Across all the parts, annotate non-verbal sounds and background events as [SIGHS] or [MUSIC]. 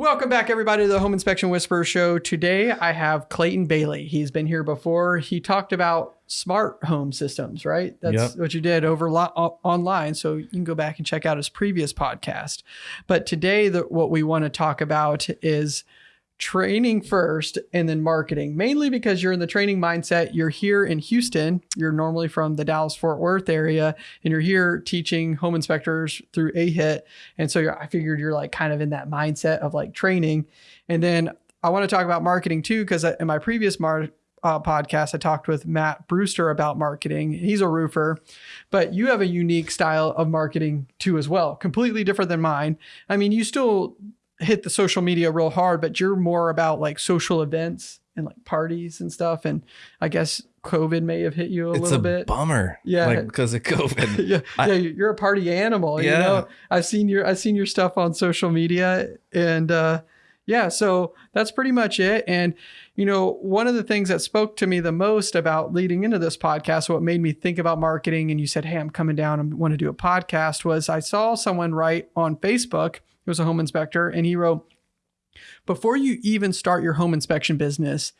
Welcome back, everybody, to the Home Inspection Whisperer Show. Today, I have Clayton Bailey. He's been here before. He talked about smart home systems, right? That's Yep. what you did over lo- online. So you can go back and check out his previous podcast. But today, the, what we want to talk about is training first and then marketing, mainly because you're in the training mindset. You're here in Houston. You're normally from the Dallas Fort Worth area, and you're here teaching home inspectors through AHIT. And so I figured you're like kind of in that mindset of like training. And then I want to talk about marketing too, because in my previous mar- uh, podcast, I talked with Matt Brewster about marketing. He's a roofer, but you have a unique style of marketing too, as well, completely different than mine. I mean, you still hit the social media real hard, but you're more about like social events and like parties and stuff. And I guess COVID may have hit you a it's little a bit. bummer. Yeah. Like because of COVID. [LAUGHS] yeah, I- yeah, you're a party animal. You Yeah. know, I've seen your I've seen your stuff on social media, and uh, yeah, so that's pretty much it. And you know, one of the things that spoke to me the most about leading into this podcast, what made me think about marketing, and you said, "Hey, I'm coming down and want to do a podcast," was I saw someone write on Facebook. It was a home inspector, and he wrote, "Before you even start your home inspection business."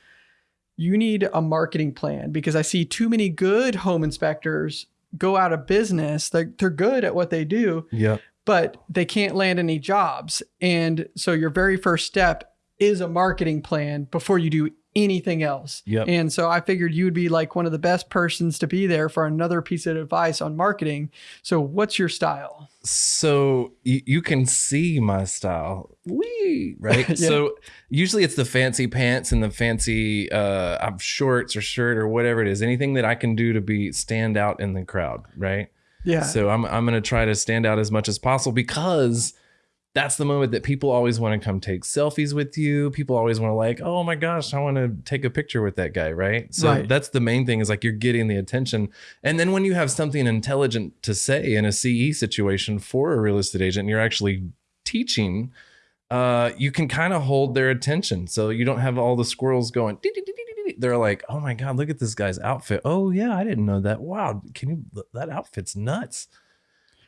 You need a marketing plan because I see too many good home inspectors go out of business. They're, they're good at what they do, yeah. but they can't land any jobs. And so your very first step is a marketing plan before you do anything else. Yep. And so I figured you would be like one of the best persons to be there for another piece of advice on marketing. So what's your style? So you, you can see my style. Wee, right? [LAUGHS] Yeah. So usually it's the fancy pants and the fancy uh shorts or shirt or whatever it is. Anything that I can do to be stand out in the crowd, right? Yeah. So I'm I'm gonna try to stand out as much as possible because that's the moment that people always want to come take selfies with you. People always want to like, oh my gosh, I want to take a picture with that guy, right? So Right. that's the main thing is like you're getting the attention. And then when you have something intelligent to say in a CE situation for a real estate agent, you're actually teaching, uh, you can kind of hold their attention. So you don't have all the squirrels going. They're like, oh my god, look at this guy's outfit. Oh yeah, I didn't know that. Wow, can you? That outfit's nuts.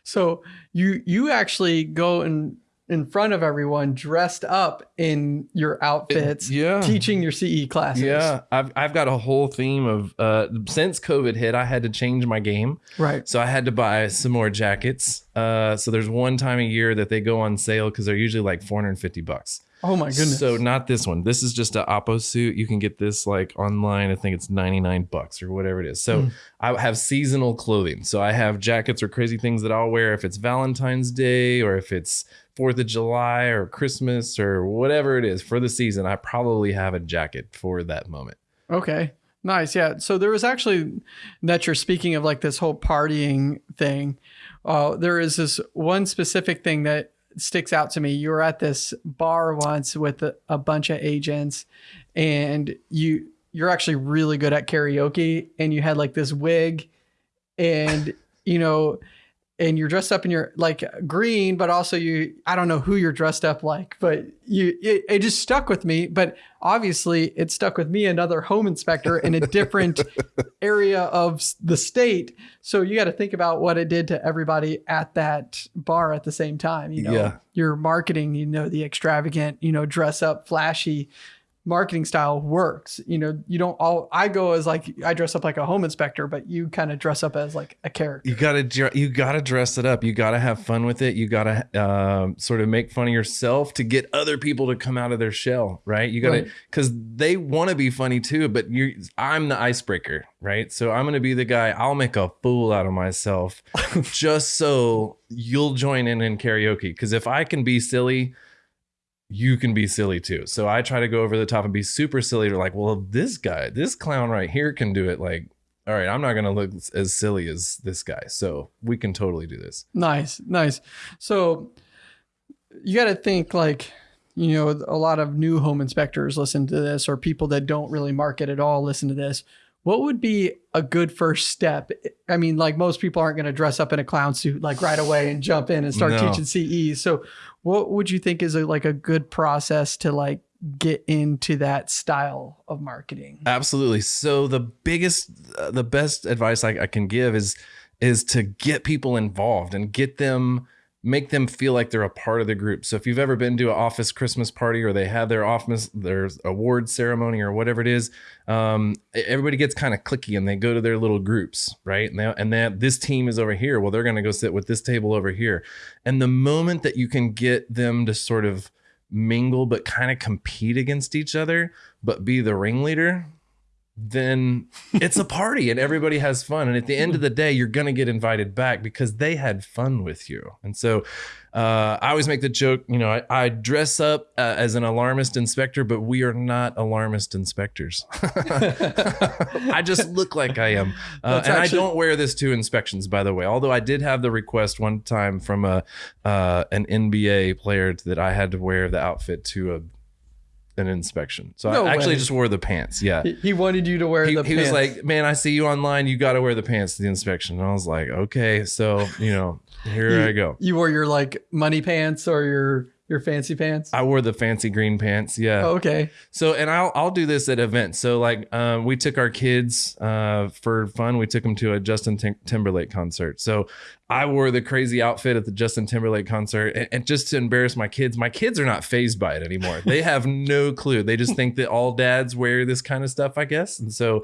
So you you actually go in in front of everyone dressed up in your outfits, yeah. teaching your CE classes. Yeah, I've I've got a whole theme of uh since COVID hit, I had to change my game. Right. So I had to buy some more jackets. Uh so there's one time a year that they go on sale because they're usually like 450 bucks. Oh my goodness. So not this one. This is just a OppoSuit. You can get this like online. I think it's 99 bucks or whatever it is. So Mm. I have seasonal clothing. So I have jackets or crazy things that I'll wear if it's Valentine's Day or if it's 4th of July or Christmas or whatever it is for the season. I probably have a jacket for that moment. Okay. Nice. Yeah. So there was actually that you're speaking of like this whole partying thing. Uh, there is this one specific thing that sticks out to me. You were at this bar once with a, a bunch of agents and you you're actually really good at karaoke and you had like this wig and you know and you're dressed up in your like green but also you i don't know who you're dressed up like but you it, it just stuck with me but obviously it stuck with me another home inspector in a different [LAUGHS] area of the state so you got to think about what it did to everybody at that bar at the same time you know Yeah. your marketing you know the extravagant you know dress up flashy marketing style works you know you don't all i go as like i dress up like a home inspector but you kind of dress up as like a character You gotta you gotta dress it up. You gotta have fun with it. You gotta um, sort of make fun of yourself to get other people to come out of their shell, right? You gotta Right. because they want to be funny too, but you I'm the icebreaker, right? So I'm gonna be the guy. I'll make a fool out of myself [LAUGHS] just so you'll join in in karaoke. Because if I can be silly. You can be silly too. So I try to go over the top and be super silly. To like, well, this guy, this clown right here can do it. Like, all right, I'm not going to look as silly as this guy. So we can totally do this. Nice, nice. So you got to think like, you know, a lot of new home inspectors listen to this, or people that don't really market at all listen to this. What would be a good first step? I mean, like most people aren't going to dress up in a clown suit like right away and jump in and start No. teaching CE. So, what would you think is a, like a good process to like get into that style of marketing? Absolutely. So the biggest, uh, the best advice I, I can give is is to get people involved and get them make them feel like they're a part of the group. So if you've ever been to an office Christmas party or they have their office their award ceremony or whatever it is, um, everybody gets kind of clicky and they go to their little groups, right? And they, and they, this team is over here. Well, they're going to go sit with this table over here. And the moment that you can get them to sort of mingle but kind of compete against each other, but be the ringleader, then it's a party and everybody has fun. And at the end of the day, you're going to get invited back because they had fun with you. And so uh, I always make the joke, you know, I, I dress up uh, as an alarmist inspector, but we are not alarmist inspectors. [LAUGHS] I just look like I am. Uh, and actually- I don't wear this to inspections, by the way. Although I did have the request one time from a uh, an NBA player that I had to wear the outfit to a an inspection. So no I actually way. just wore the pants. Yeah. He wanted you to wear he, the he pants. was like, man, I see you online. You got to wear the pants to the inspection. And I was like, okay. So, you know, here you, I go. You wore your like money pants or your your fancy pants? I wore the fancy green pants. Yeah. Oh, okay. So, and I'll I'll do this at events. So, like, um, we took our kids uh, for fun. We took them to a Justin Tim- Timberlake concert. So, I wore the crazy outfit at the Justin Timberlake concert, and, and just to embarrass my kids. My kids are not phased by it anymore. They [LAUGHS] have no clue. They just think that all dads wear this kind of stuff, I guess. And so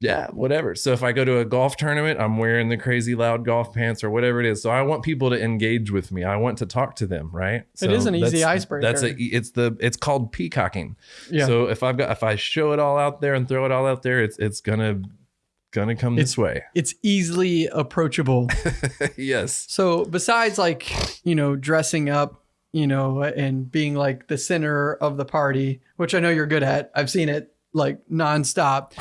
yeah, whatever. So if I go to a golf tournament, I'm wearing the crazy loud golf pants or whatever it is. So I want people to engage with me. I want to talk to them, right? So it is an easy icebreaker. That's a it's the it's called peacocking. Yeah. So if I've got if I show it all out there and throw it all out there, it's it's gonna gonna come it's, this way. It's easily approachable. [LAUGHS] yes. So besides like, you know, dressing up, you know, and being like the center of the party, which I know you're good at. I've seen it like nonstop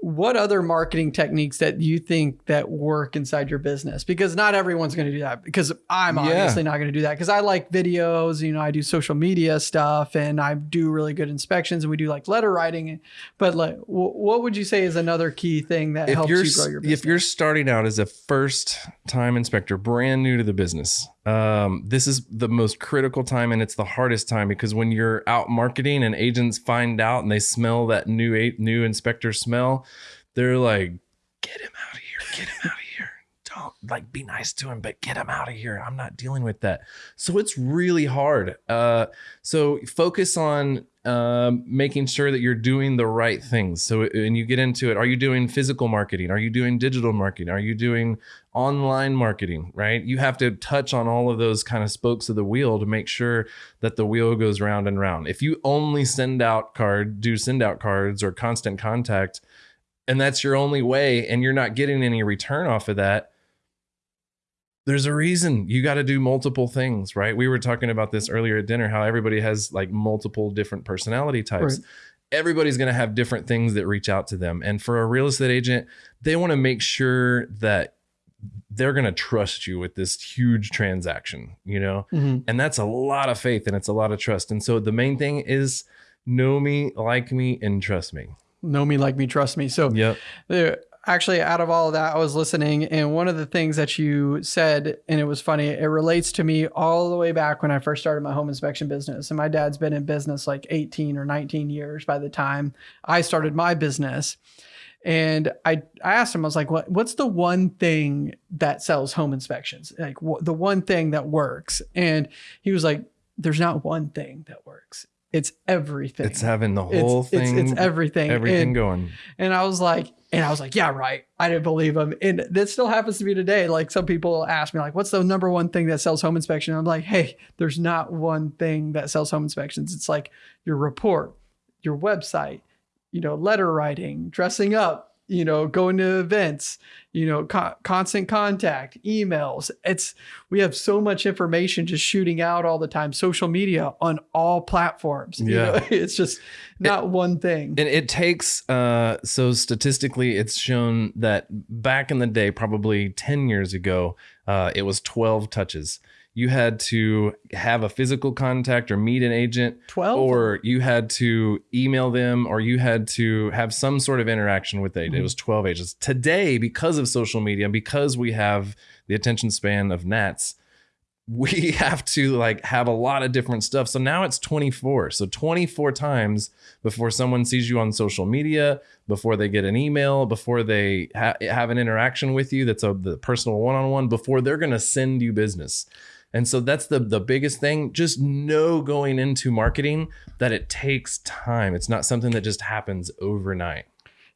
what other marketing techniques that you think that work inside your business? Because not everyone's going to do that because i'm obviously not going to do that because i like videos you know i do social media stuff and i do really good inspections and we do like letter writing but like what would you say is another key thing that if helps you grow your business if you're starting out as a first time inspector brand new to the business um, this is the most critical time and it's the hardest time because when you're out marketing and agents find out and they smell that new new inspector smell they're like get him out of here get him out of here don't like be nice to him but get him out of here i'm not dealing with that so it's really hard uh, so focus on um, making sure that you're doing the right things. So and you get into it, are you doing physical marketing? Are you doing digital marketing? Are you doing online marketing? Right? You have to touch on all of those kind of spokes of the wheel to make sure that the wheel goes round and round. If you only send out card, do send out cards or constant contact, and that's your only way, and you're not getting any return off of that, there's a reason you got to do multiple things, right? We were talking about this earlier at dinner how everybody has like multiple different personality types. Right. Everybody's going to have different things that reach out to them. And for a real estate agent, they want to make sure that they're going to trust you with this huge transaction, you know? Mm-hmm. And that's a lot of faith and it's a lot of trust. And so the main thing is know me, like me, and trust me. Know me, like me, trust me. So, there, actually out of all of that i was listening and one of the things that you said and it was funny it relates to me all the way back when i first started my home inspection business and my dad's been in business like 18 or 19 years by the time i started my business and I, I asked him, I was like, what, what's the one thing that sells home inspections? Like the one thing that works. And he was like, there's not one thing that works. It's everything. It's having the whole it's, thing. It's, it's everything. Everything and, going. And I was like, and I was like, yeah, right. I didn't believe him. And that still happens to me today. Like some people ask me, like, what's the number one thing that sells home inspection? I'm like, hey, there's not one thing that sells home inspections. It's like your report, your website, you know, letter writing, dressing up, you know, going to events, you know, co- constant contact, emails. It's we have so much information just shooting out all the time. Social media on all platforms. Yeah, you know? [LAUGHS] it's just not it, one thing. And it takes uh, so statistically, it's shown that back in the day, probably ten years ago, uh, it was twelve touches you had to have a physical contact or meet an agent 12 or you had to email them or you had to have some sort of interaction with it. Mm-hmm. It was 12 agents. Today, because of social media, because we have the attention span of gnats, [LAUGHS] we have to like have a lot of different stuff. So now it's 24. So 24 times before someone sees you on social media, before they get an email, before they ha- have an interaction with you that's a the personal one-on-one, before they're going to send you business. And so that's the the biggest thing. Just know going into marketing that it takes time. It's not something that just happens overnight.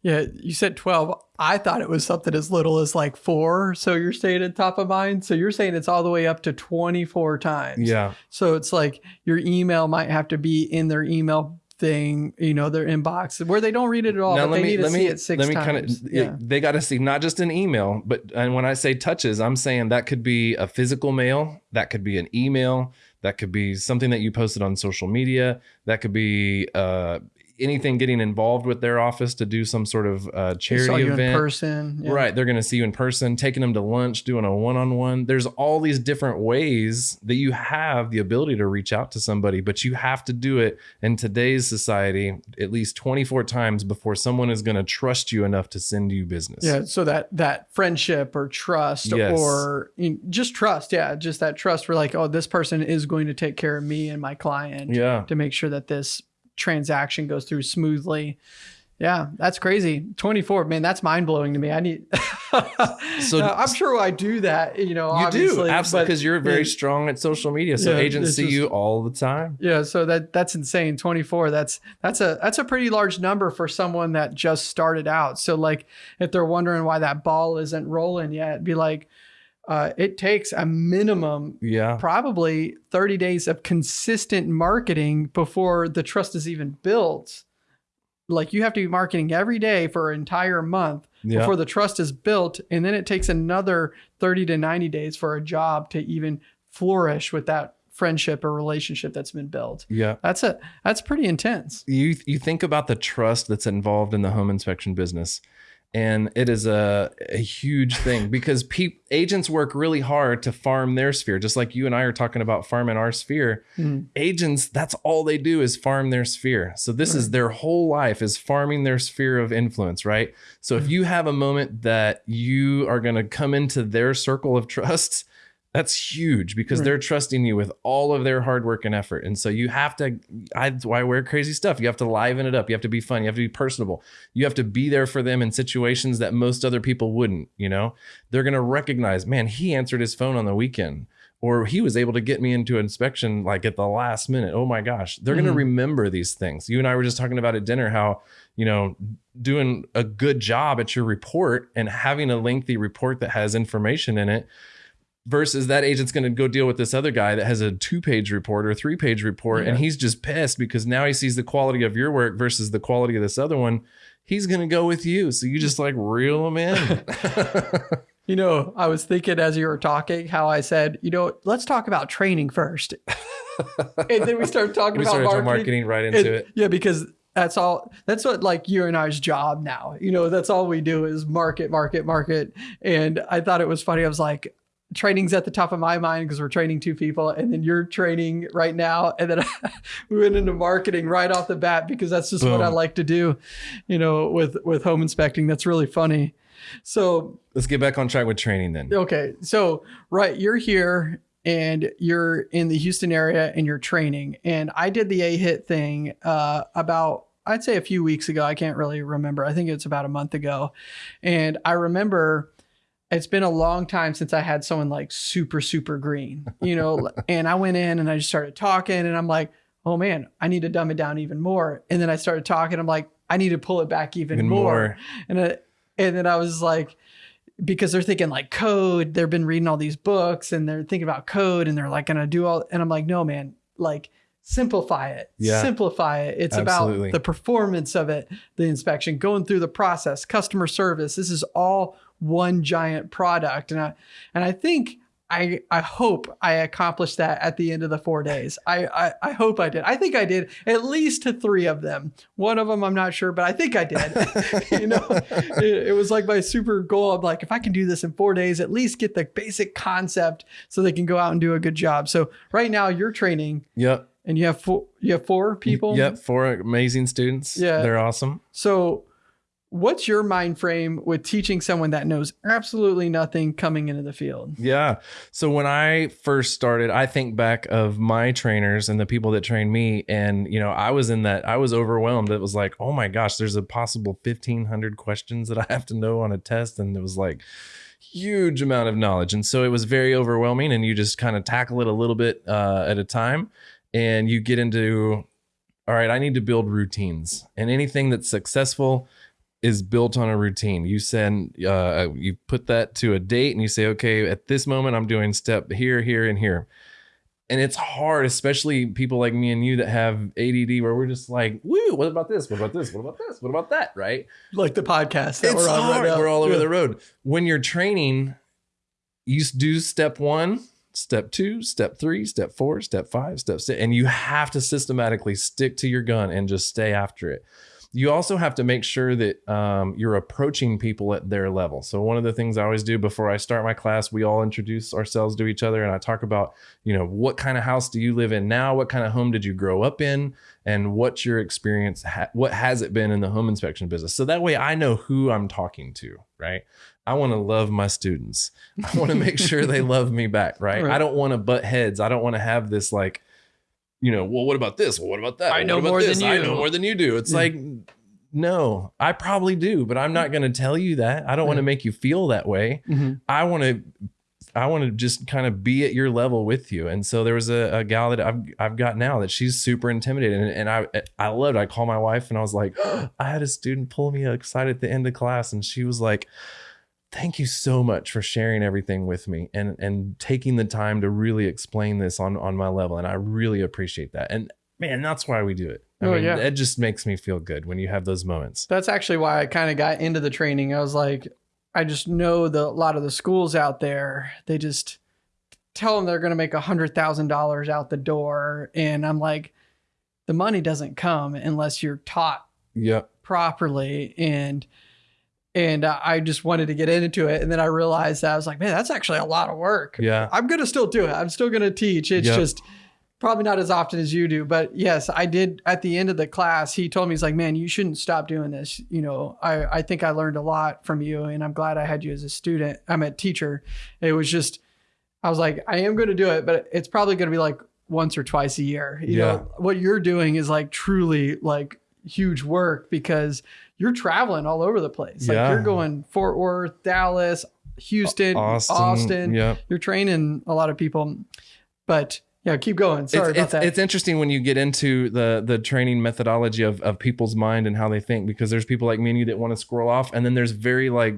Yeah, you said 12. I thought it was something as little as like four. So you're saying at top of mind. So you're saying it's all the way up to 24 times. Yeah. So it's like your email might have to be in their email thing, you know, their inbox where they don't read it at all, Now but they need to see it six let me times. Kinda, yeah. They got to see not just an email, but and when I say touches, I'm saying that could be a physical mail, that could be an email, that could be something that you posted on social media, that could be uh, anything getting involved with their office to do some sort of uh, charity event. in person. yeah. Right. They're going to see you in person, taking them to lunch, doing a one on one. There's all these different ways that you have the ability to reach out to somebody, but you have to do it in today's society at least 24 times before someone is going to trust you enough to send you business. Yeah, so that that friendship or trust Yes. or you know, just trust, yeah, just that trust for like, oh, this person is going to take care of me and my client Yeah. to make sure that this transaction goes through smoothly. Yeah, that's crazy. 24, man, that's mind blowing to me. I need [LAUGHS] So- so I'm sure I do that, you know, You do. Absolutely. Because you're very strong at social media. So Yeah, agents see just- you all the time. Yeah, so that that's insane. 24. That's that's a that's a pretty large number for someone that just started out. So like if they're wondering why that ball isn't rolling yet, be like uh, it takes a minimum Yeah. probably 30 days of consistent marketing before the trust is even built. Like you have to be marketing every day for an entire month Yeah. before the trust is built. And then it takes another 30 to 90 days for a job to even flourish with that friendship or relationship that's been built. yeah. That's a that's pretty intense. you you think about the trust that's involved in the home inspection business and it is a, a huge thing because peop, agents work really hard to farm their sphere. Just like you and i are talking about farming our sphere Mhm. agents that's all they do is farm their sphere. So this is their whole life is farming their sphere of influence right? So if you have a moment that you are going to come into their circle of trust that's huge because Right. they're trusting you with all of their hard work and effort. And so you have to, I, that's why I wear crazy stuff. You have to liven it up. You have to be fun. You have to be personable. You have to be there for them in situations that most other people wouldn't, you know? They're going to recognize, man, he answered his phone on the weekend or he was able to get me into inspection like at the last minute. Oh my gosh. They're going Mhm. to remember these things. You and I were just talking about at dinner how, you know, doing a good job at your report and having a lengthy report that has information in it versus that agent's going to go deal with this other guy that has a two page report or three page report and he's just pissed because now he sees the quality of your work versus the quality of this other one he's going to go with you so you just like reel him in [LAUGHS] [LAUGHS] You know, I was thinking as you were talking how I said, you know, let's talk about training first. [LAUGHS] and then we start talking we about marketing. marketing, right And- into it Yeah, because that's all that's what like you and I's job now. You know, that's all we do is market, market, market. And I thought it was funny. I was like, training's at the top of my mind because we're training two people, and then you're training right now. And then [LAUGHS] we went into marketing right off the bat because that's just what I like to do, you know, with with home inspecting. That's really funny. So let's get back on track with training then Okay. So, right, you're here and you're in the Houston area and you're training. And I did the AHIT thing uh, about, I'd say a few weeks ago. I can't really remember. I think it's about a month ago. And I remember it's been a long time since I had someone like super, super green, you know, [LAUGHS] and I went in and I just started talking and I'm like, oh man, I need to dumb it down even more. And then I started talking. I'm like, I need to pull it back even, even more. more And I, and then I was like, because they're thinking like code, they've been reading all these books and they're thinking about code and they're like gonna do all. And I'm like, no, man, like simplify it, Yeah. simplify it. It's Absolutely. about the performance of it, the inspection, going through the process, customer service. This is all one giant product, and I and I think. I, I hope I accomplished that at the end of the four days. I, I, I hope I did. I think I did at least to three of them. One of them I'm not sure, but I think I did. [LAUGHS] [LAUGHS] you know, it, it was like my super goal. I'm like, if I can do this in four days, at least get the basic concept so they can go out and do a good job. So right now you're training yep and you have four, you have four people. yep four amazing students Yeah. they're awesome So what's your mind frame with teaching someone that knows absolutely nothing coming into the field? Yeah. So when I first started, I think back of my trainers and the people that trained me. And, you know, I was in that, I was overwhelmed. It was like, oh my gosh, there's a possible 1500 questions that I have to know on a test. And it was like, huge amount of knowledge. And so it was very overwhelming. And you just kind of tackle it a little bit uh, at a time. And you get into, all right, I need to build routines. And anything that's successful, is built on a routine. You send, uh, you put that to a date and you say, okay, at this moment, I'm doing step here, here, and here. And it's hard, especially people like me and you that have ADD, where we're just like, woo, what about this? What about this? What about this? What about that? Right? Like the podcast that it's we're on hard. right now. We're all over Yeah. the road. When you're training, you do step one, step two, step three, step four, step five, step six, and you have to systematically stick to your gun and just stay after it. You also have to make sure that um, you're approaching people at their level. So one of the things I always do before I start my class, we all introduce ourselves to each other, and I talk about, you know, what kind of house do you live in now? What kind of home did you grow up in? And what's your experience? Ha- what has it been in the home inspection business? So that way I know who I'm talking to, right? I want to love my students. I want to make sure they [LAUGHS] love me back, right? Right. I don't want to butt heads. I don't want to have this like, you know, well, what about this? Well, what about that? I know what about more than this? I you. know more than you do. It's like, no, I probably do, but I'm not going to tell you that. I don't want to make you feel that way. Mhm. I want to I want to just kind of be at your level with you. And so there was a, a gal that I've I've got now that she's super intimidated, and, and I I loved. It. I called my wife and I was like, [GASPS] I had a student pull me aside at the end of class, and she was like, "Thank you so much for sharing everything with me and and taking the time to really explain this on on my level, and I really appreciate that." And man, that's why we do it. I Oh, mean, yeah. it just makes me feel good when you have those moments. That's actually why I kind of got into the training. I was like, I just know the a lot of the schools out there, they just tell them they're going to make a hundred thousand dollars out the door, and I'm like, the money doesn't come unless you're taught Yep. properly and and I just wanted to get into it. And then I realized that I was like man that's actually a lot of work. Yeah. I'm gonna still do it. I'm still gonna teach. It's Yep. just probably not as often as you do. But yes I did at the end of the class he told me he's like man you shouldn't stop doing this. You know I I think I learned a lot from you and I'm glad I had you as a student. I'm a teacher. It was just I was like I am gonna do it but it's probably gonna be like once or twice a year. You Yeah. know what you're doing is like truly like huge work because you're traveling all over the place. Like Yeah. you're going Fort Worth, Dallas, Houston, Austin. Austin. Yep. You're training a lot of people. But yeah, keep going. Sorry it's, about it's, that. it's interesting when you get into the the training methodology of, of people's mind and how they think because there's people like me and you that want to scroll off and then there's very like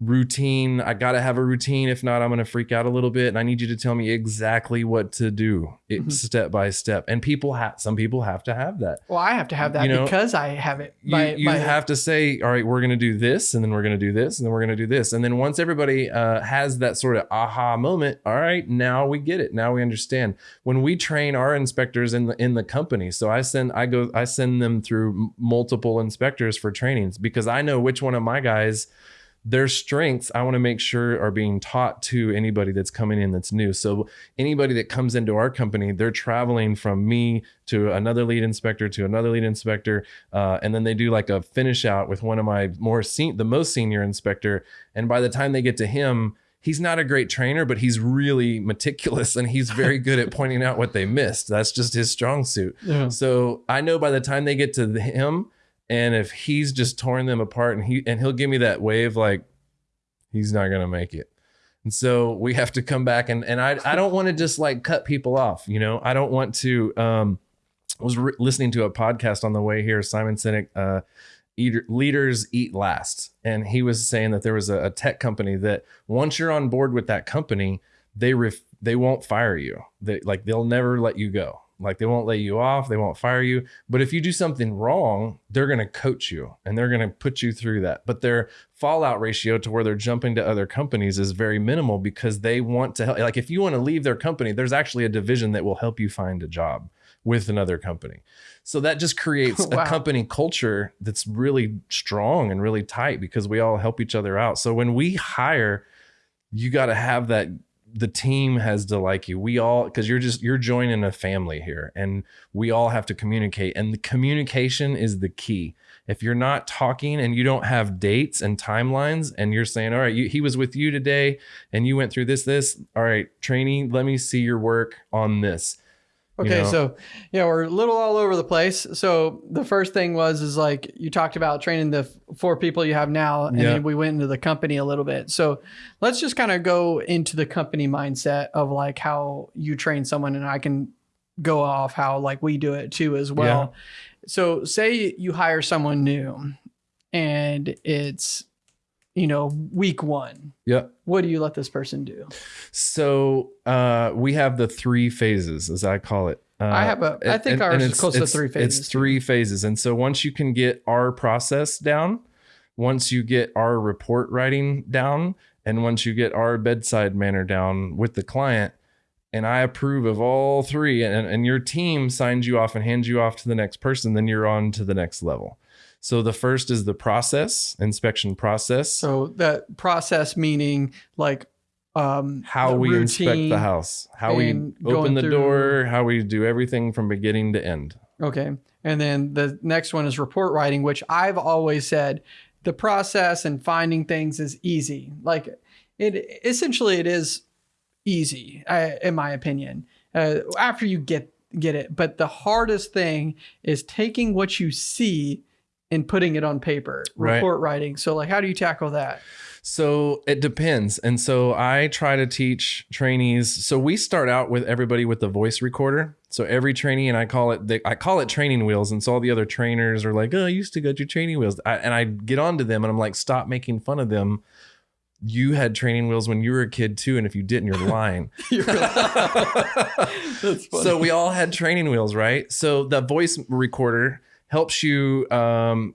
routine. I gotta have a routine. If not i'm gonna freak out a little bit. And i need you to tell me exactly what to do it, Mhm. step by step. And people have some people have to have that. Well, I have to have that you know, because I have it. you, by- you by- have to say all right we're going to do this and then we're going to do this and then we're going to do this. And then once everybody uh, has that sort of aha moment all right now we get it. Now we understand. When we train our inspectors in the in the company so i send i go i send them through multiple inspectors for trainings because i know which one of my guys their strengths i want to make sure are being taught to anybody that's coming in that's new. So anybody that comes into our company they're traveling from me to another lead inspector to another lead inspector uh, and then they do like a finish out with one of my more the most senior inspector and by the time they get to him he's not a great trainer but he's really meticulous and he's very [LAUGHS] good at pointing out what they missed. That's just his strong suit. Yeah. so I know by the time they get to him, and if he's just torn them apart, and he and he'll give me that wave like he's not gonna make it. And so we have to come back and and I I don't want to just like cut people off, you know. I don't want to. Um, I was re- listening to a podcast on the way here. Simon Sinek, uh, leaders eat last, and he was saying that there was a, a tech company that once you're on board with that company, they ref, they won't fire you. They like they'll never let you go. Like they won't lay you off, they won't fire you. But if you do something wrong, they're going to coach you and they're going to put you through that. But their fallout ratio to where they're jumping to other companies is very minimal because they want to help. Like if you want to leave their company, there's actually a division that will help you find a job with another company. So that just creates [LAUGHS] Wow. a company culture that's really strong and really tight because we all help each other out. So when we hire, you got to have that the team has to like you. We all because you're just you're joining a family here, and we all have to communicate. And the communication is the key. If you're not talking and you don't have dates and timelines, and you're saying, "All right, you, he was with you today, and you went through this, this. All right, training. Let me see your work on this." Okay, You know? so yeah, we're a little all over the place. So the first thing was is like you talked about training the four people you have now, and Yeah. then we went into the company a little bit. So let's just kind of go into the company mindset of like how you train someone, and I can go off how like we do it too as well. So say you hire someone new, and it's you know week one. Yep. What do you let this person do? So uh, we have the three phases, as I call it. Uh, I have a- I think ours is close to three phases, It's three phases, and so once you can get our process down, once you get our report writing down, and once you get our bedside manner down with the client, and I approve of all three, and, and your team signs you off and hands you off to the next person, then you're on to the next level. So the first is the process, inspection process. So that process meaning like um how we inspect the house, how we open the through- door, how we do everything from beginning to end. Okay. And then the next one is report writing, which I've always said the process and finding things is easy. Like it essentially it is easy, uh, in my opinion. Uh, after you get get it, but the hardest thing is taking what you see and putting it on paper. Right. Report writing. So like, how do you tackle that? So it depends. And so I try to teach trainees. So we start out with everybody with the voice recorder. So every trainee, and I call it, the, I call it training wheels. And so all the other trainers are like, oh, I used to go to training wheels. I, and I get onto them and I'm like, stop making fun of them. You had training wheels when you were a kid too. And if you didn't, you're [LAUGHS] lying. [LAUGHS] That's funny. so we all had training wheels, right? So the voice recorder helps you um,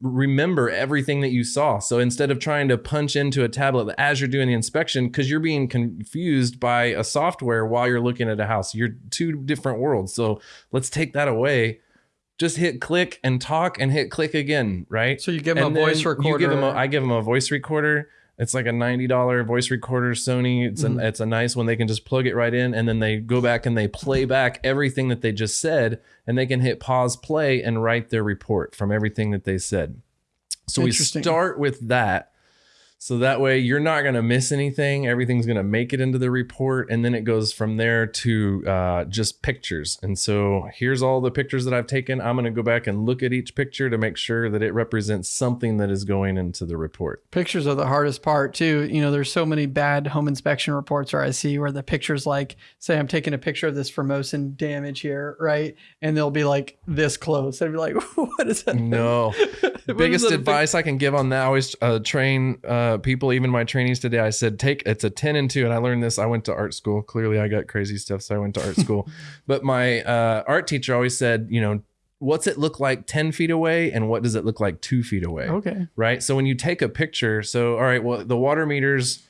remember everything that you saw. So instead of trying to punch into a tablet as you're doing the inspection, because you're being confused by a software while you're looking at a house, you're two different worlds. So let's take that away. Just hit click and talk and hit click again, right? So you give them And a voice recorder. You give them a, I give them a voice recorder. It's like a ninety dollar voice recorder, Sony. It's Mhm. a it's a nice one. They can just plug it right in, and then they go back and they play back everything that they just said, and they can hit pause play and write their report from everything that they said. So we start with that. So that way you're not going to miss anything. Everything's going to make it into the report. And then it goes from there to uh, just pictures. And so here's all the pictures that I've taken. I'm going to go back and look at each picture to make sure that it represents something that is going into the report. Pictures are the hardest part too. You know, there's so many bad home inspection reports where I see where the pictures like, say I'm taking a picture of this Formosan damage here, right? And they'll be like this close. I'd be like, [LAUGHS] what is that? No. [LAUGHS] Biggest is that? advice I can give on that, I always uh, train uh, people, even my trainees today. I said, take it's a 10 and 2. And I learned this. I went to art school. Clearly, I got crazy stuff. So I went to art school. [LAUGHS] But my uh, art teacher always said, you know, what's it look like 10 feet away and what does it look like two feet away? Okay. Right. So when you take a picture, so all right, well, the water meter's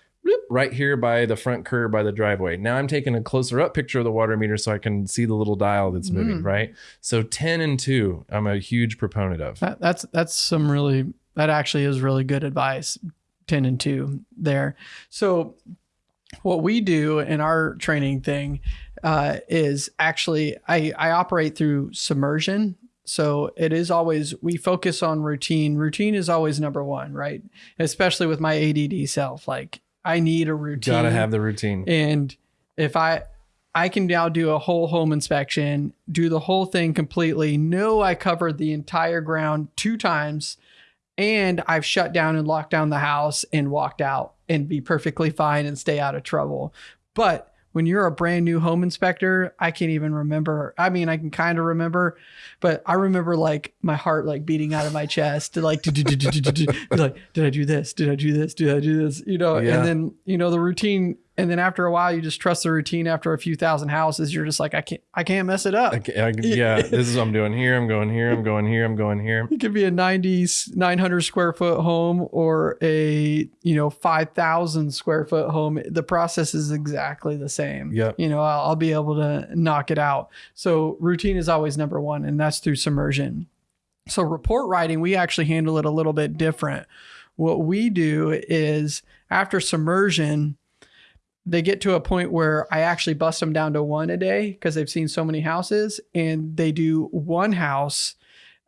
right here by the front curb by the driveway. Now I'm taking a closer up picture of the water meter so I can see the little dial that's moving. Mm. Right. So 10 and 2, I'm a huge proponent of. That, that's that's some really that actually is really good advice. Ten and two there. So what we do in our training thing uh, is actually I, I operate through submersion. So it is always we focus on routine. Routine is always number one, right? Especially with my ADD self. Like I need a routine. Gotta have the routine. And if I I can now do a whole home inspection, do the whole thing completely, know I covered the entire ground two times, and I've shut down and locked down the house and walked out and be perfectly fine and stay out of trouble. But when you're a brand new home inspector, I can't even remember. I mean, I can kind of remember, but I remember like my heart like beating out of my chest like, like, did I do this? Did I do this? Did I do this? You know, Yeah. and then, you know, the routine. And then after a while, you just trust the routine after a few thousand houses. You're just like, I can't, I can't mess it up. I I- [LAUGHS] yeah, this is what I'm doing here. I'm going here. I'm going here. I'm going here. It could be a 90, 900 square foot home or a, you know, 5,000 square foot home. The process is exactly the same. yeah You know, I'll, I'll be able to knock it out. So routine is always number one, and that's through submersion. So report writing, we actually handle it a little bit different. What we do is after submersion, they get to a point where I actually bust them down to one a day because they've seen so many houses and they do one house.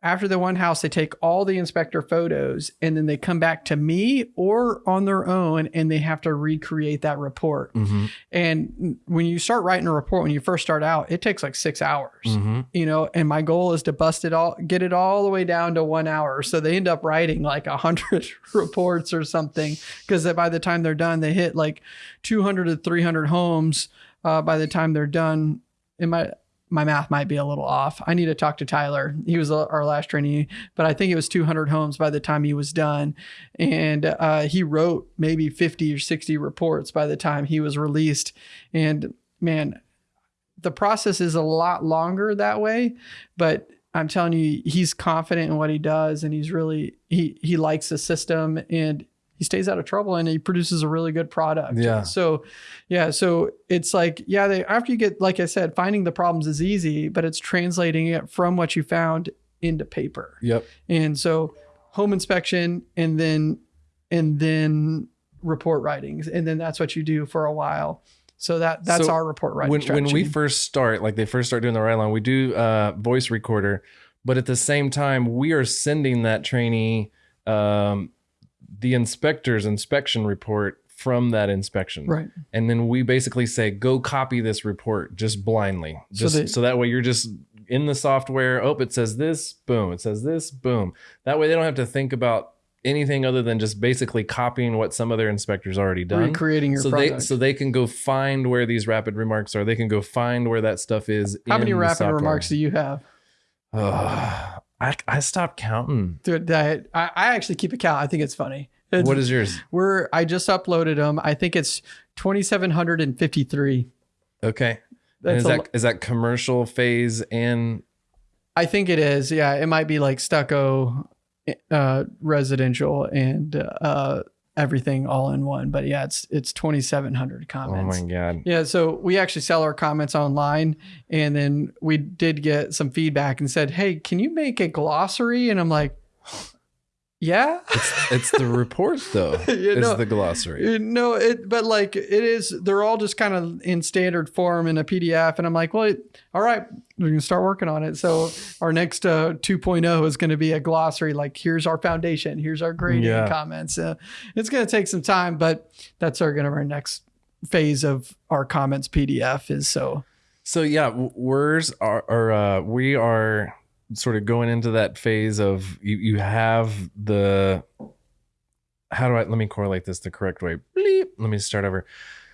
After the one house, they take all the inspector photos and then they come back to me or on their own and they have to recreate that report. Mhm. And when you start writing a report, when you first start out, it takes like six hours Mhm. you know and my goal is to bust it all get it all the way down to one hour so they end up writing like a hundred [LAUGHS] reports or something because by the time they're done they hit like 200 to 300 homes uh, by the time they're done in my my math might be a little off. I need to talk to tyler. He was uh, our last trainee but i think it was 200 homes by the time he was done. And uh, he wrote maybe 50 or 60 reports by the time he was released. And man the process is a lot longer that way but i'm telling you he's confident in what he does and he's really he he likes the system. And he stays out of trouble and he produces a really good product Yeah. so yeah so it's like yeah they after you get like i said finding the problems is easy but it's translating it from what you found into paper Yep. and so home inspection and then and then report writings and then that's what you do for a while so that that's So our report writing when when we first start, like they first start doing the ride line, we do uh, voice recorder, but at the same time, we are sending that trainee um, the inspector's inspection report from that inspection, right and then we basically say, "Go copy this report just blindly, So just so, they- that way you're just in the software. Oh, it says this, boom. It says this, boom. That way they don't have to think about." anything other than just basically copying what some other inspectors already done recreating your so product. they so they can go find where these rapid remarks are. They can go find where that stuff is. How many rapid remarks do you have? [SIGHS] I I stopped counting. Dude, I, I actually keep a count. I think it's funny. It's, What is yours? we're I just uploaded them. I think it's twenty seven hundred and fifty three. Okay. And That's is that lo- is that commercial phase and I think it is. Yeah, it might be like stucco, uh, residential, and uh, everything all in one. But yeah, it's it's 2,700 comments. Oh my god. Yeah, so we actually sell our comments online, and then we did get some feedback and said, "Hey, can you make a glossary?" And I'm like, "Yeah." It's the report though. [LAUGHS] You It's know, the glossary. Uh, No, it but like it is. They're all just kind of in standard form in a PDF, and I'm like, well, it, all right, we're gonna start working on it. So our next uh, 2.0 is going to be a glossary. Like, here's our foundation, here's our grading Yeah. comments. Uh, it's going to take some time, but that's our going to our next phase of our comments PDF is so. So yeah, w- words are, are uh, we are sort of going into that phase of you, you have the how do I let me correlate this the correct way? Bleep. Let me start over.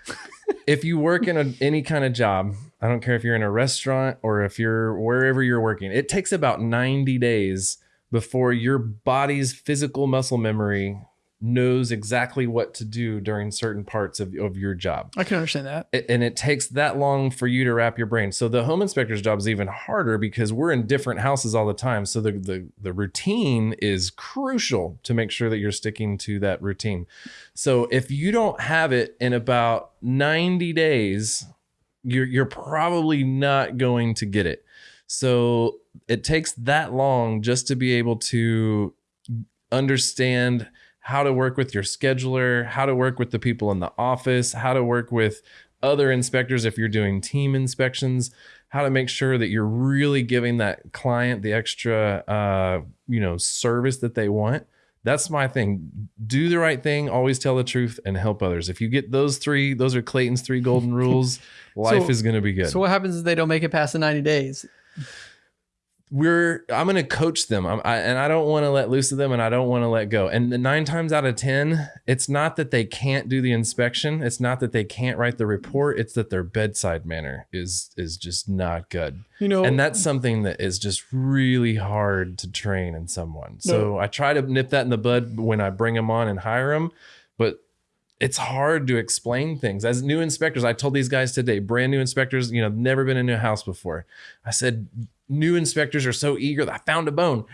[LAUGHS] if you work in a, any kind of job, I don't care if you're in a restaurant or if you're wherever you're working, it takes about 90 days before your body's physical muscle memory knows exactly what to do during certain parts of, of your job I can understand that. it- and it takes that long for you to wrap your brain. So the home inspector's job is even harder because we're in different houses all the time. So the the the routine is crucial to make sure that you're sticking to that routine. So if you don't have it in about 90 days, you're you're probably not going to get it. So it takes that long just to be able to understand how to work with your scheduler, how to work with the people in the office, how to work with other inspectors if you're doing team inspections, how to make sure that you're really giving that client the extra uh, you know, service that they want. That's my thing. Do the right thing, always tell the truth, and help others. If you get those three, those are Clayton's three golden [LAUGHS] rules. life So- is going to be good. So what happens if they don't make it past the 90 days? We're I'm gonna coach them, I'm, I, and I don't want to let loose of them, and I don't want to let go. And the nine times out of ten, it's not that they can't do the inspection, it's not that they can't write the report, it's that their bedside manner is is just not good, You know, and that's something that is just really hard to train in someone. So I try to nip that in the bud when I bring them on and hire them, but it's hard to explain things. As new inspectors i told these guys today brand new inspectors you know never been in a house before. I said new inspectors are so eager that i found a bone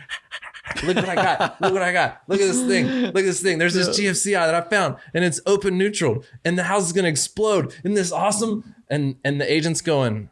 look what i got look what i got look at this thing look at this thing there's this gfci that i found and it's open neutral and the house is going to explode isn't this awesome and and the agent's going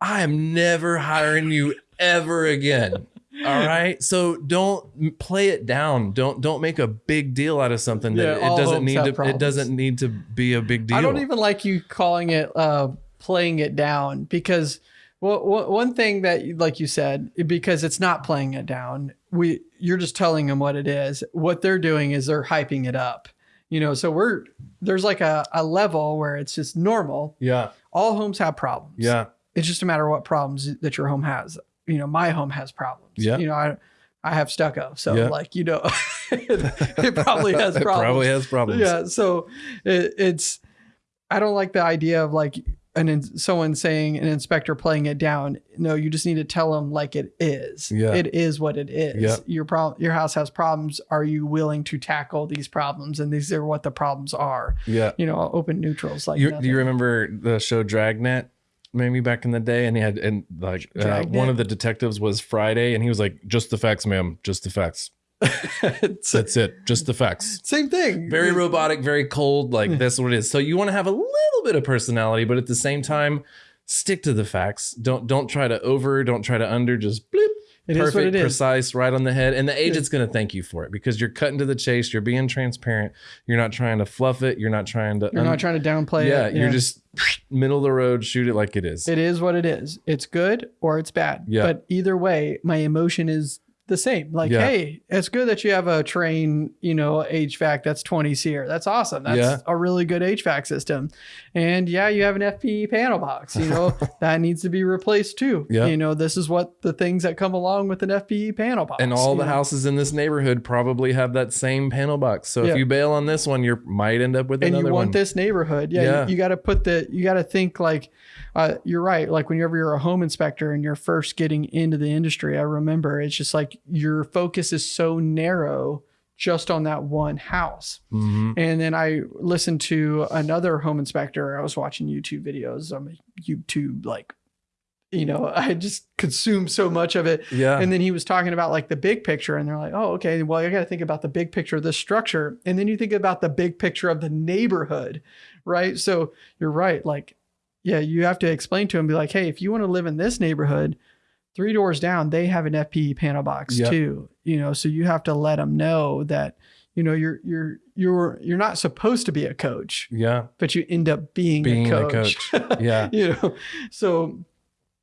i am never hiring you ever again All right. So don't play it down. Don't don't make a big deal out of something that Yeah, it doesn't need to. problems. It doesn't need to be a big deal. I don't even like you calling it uh, playing it down because well, one thing that like you said because it's not playing it down. We you're just telling them what it is. What they're doing is they're hyping it up. You know, so we're there's like a, a level where it's just normal. Yeah. All homes have problems. Yeah. It's just a matter of what problems that your home has. You know, my home has problems. Yeah. You know, I I have stucco, so Yeah. like you know, [LAUGHS] it probably has problems. [LAUGHS] It probably has problems. Yeah, so it, it's I don't like the idea of like an in, someone saying an inspector playing it down. No, you just need to tell them like it is. Yeah. It is what it is. Your problem your house has problems. Are you willing to tackle these problems and these are what the problems are. Yeah. You know, open neutrals like You, do you remember the show Dragnet? Maybe back in the day, and he had and like uh, one of the detectives was Friday, and he was like, "Just the facts, ma'am. Just the facts. [LAUGHS] It's- That's it. Just the facts." same thing. Very robotic, very cold. Like that's what it is. So you want to have a little bit of personality, but at the same time, stick to the facts. Don't don't try to over. Don't try to under. Just bleep. It is perfect, what it is. precise, right on the head. And the agent's going to thank you for it because you're cutting to the chase. You're being transparent. You're not trying to fluff it. You're not trying to. You're not trying to downplay yeah, it. Yeah, you're just middle of the road. Shoot it like it is. It is what it is. It's good or it's bad. Yeah. But either way, my emotion is the same. Like, Yeah. hey, it's good that you have a Trane, you know, HVAC that's 20 SEER. That's awesome. That's Yeah. a really good HVAC system. And yeah, you have an FPE panel box, you know, [LAUGHS] that needs to be replaced too. Yeah. You know, this is what the things that come along with an FPE panel box. and all the know. houses in this neighborhood probably have that same panel box. So Yeah. if you bail on this one, you might end up with and you want one. this neighborhood. Yeah, Yeah. you, you got to put the you got to think like uh, you're right. Like whenever you're a home inspector and you're first getting into the industry, I remember it's just like your focus is so narrow just on that one house. Mhm. And then I listened to another home inspector. I was watching YouTube videos. I'm a YouTube like, you know, [LAUGHS] I just consume so much of it. Yeah. And then he was talking about like the big picture, and they're like, oh, okay, well, you got to think about the big picture of this structure. And then you think about the big picture of the neighborhood, right? So you're right. Like, yeah, you have to explain to them, be like, hey, if you want to live in this neighborhood, three doors down, they have an FPE panel box Yep. too, you know, so you have to let them know that. You know, you're you're you're you're not supposed to be a coach, yeah. but you end up being, Being a a coach. [LAUGHS] Yeah. you know, so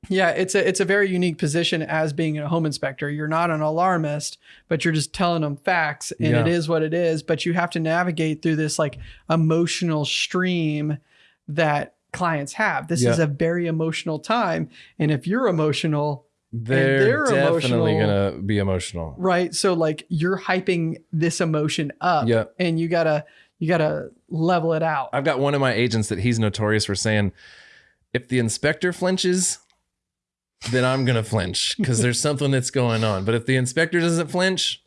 yeah, it's a it's a very unique position as being a home inspector. You're not an alarmist, but you're just telling them facts, and it Yeah. is what it is. But you have to navigate through this like emotional stream that clients have. This is a very emotional time, and if you're emotional, They're, they're definitely gonna be emotional. right? So like you're hyping this emotion up, Yeah. and you gotta you gotta level it out. I've got one of my agents that he's notorious for saying, if the inspector flinches, then I'm gonna flinch because there's [LAUGHS] something that's going on. But if the inspector doesn't flinch,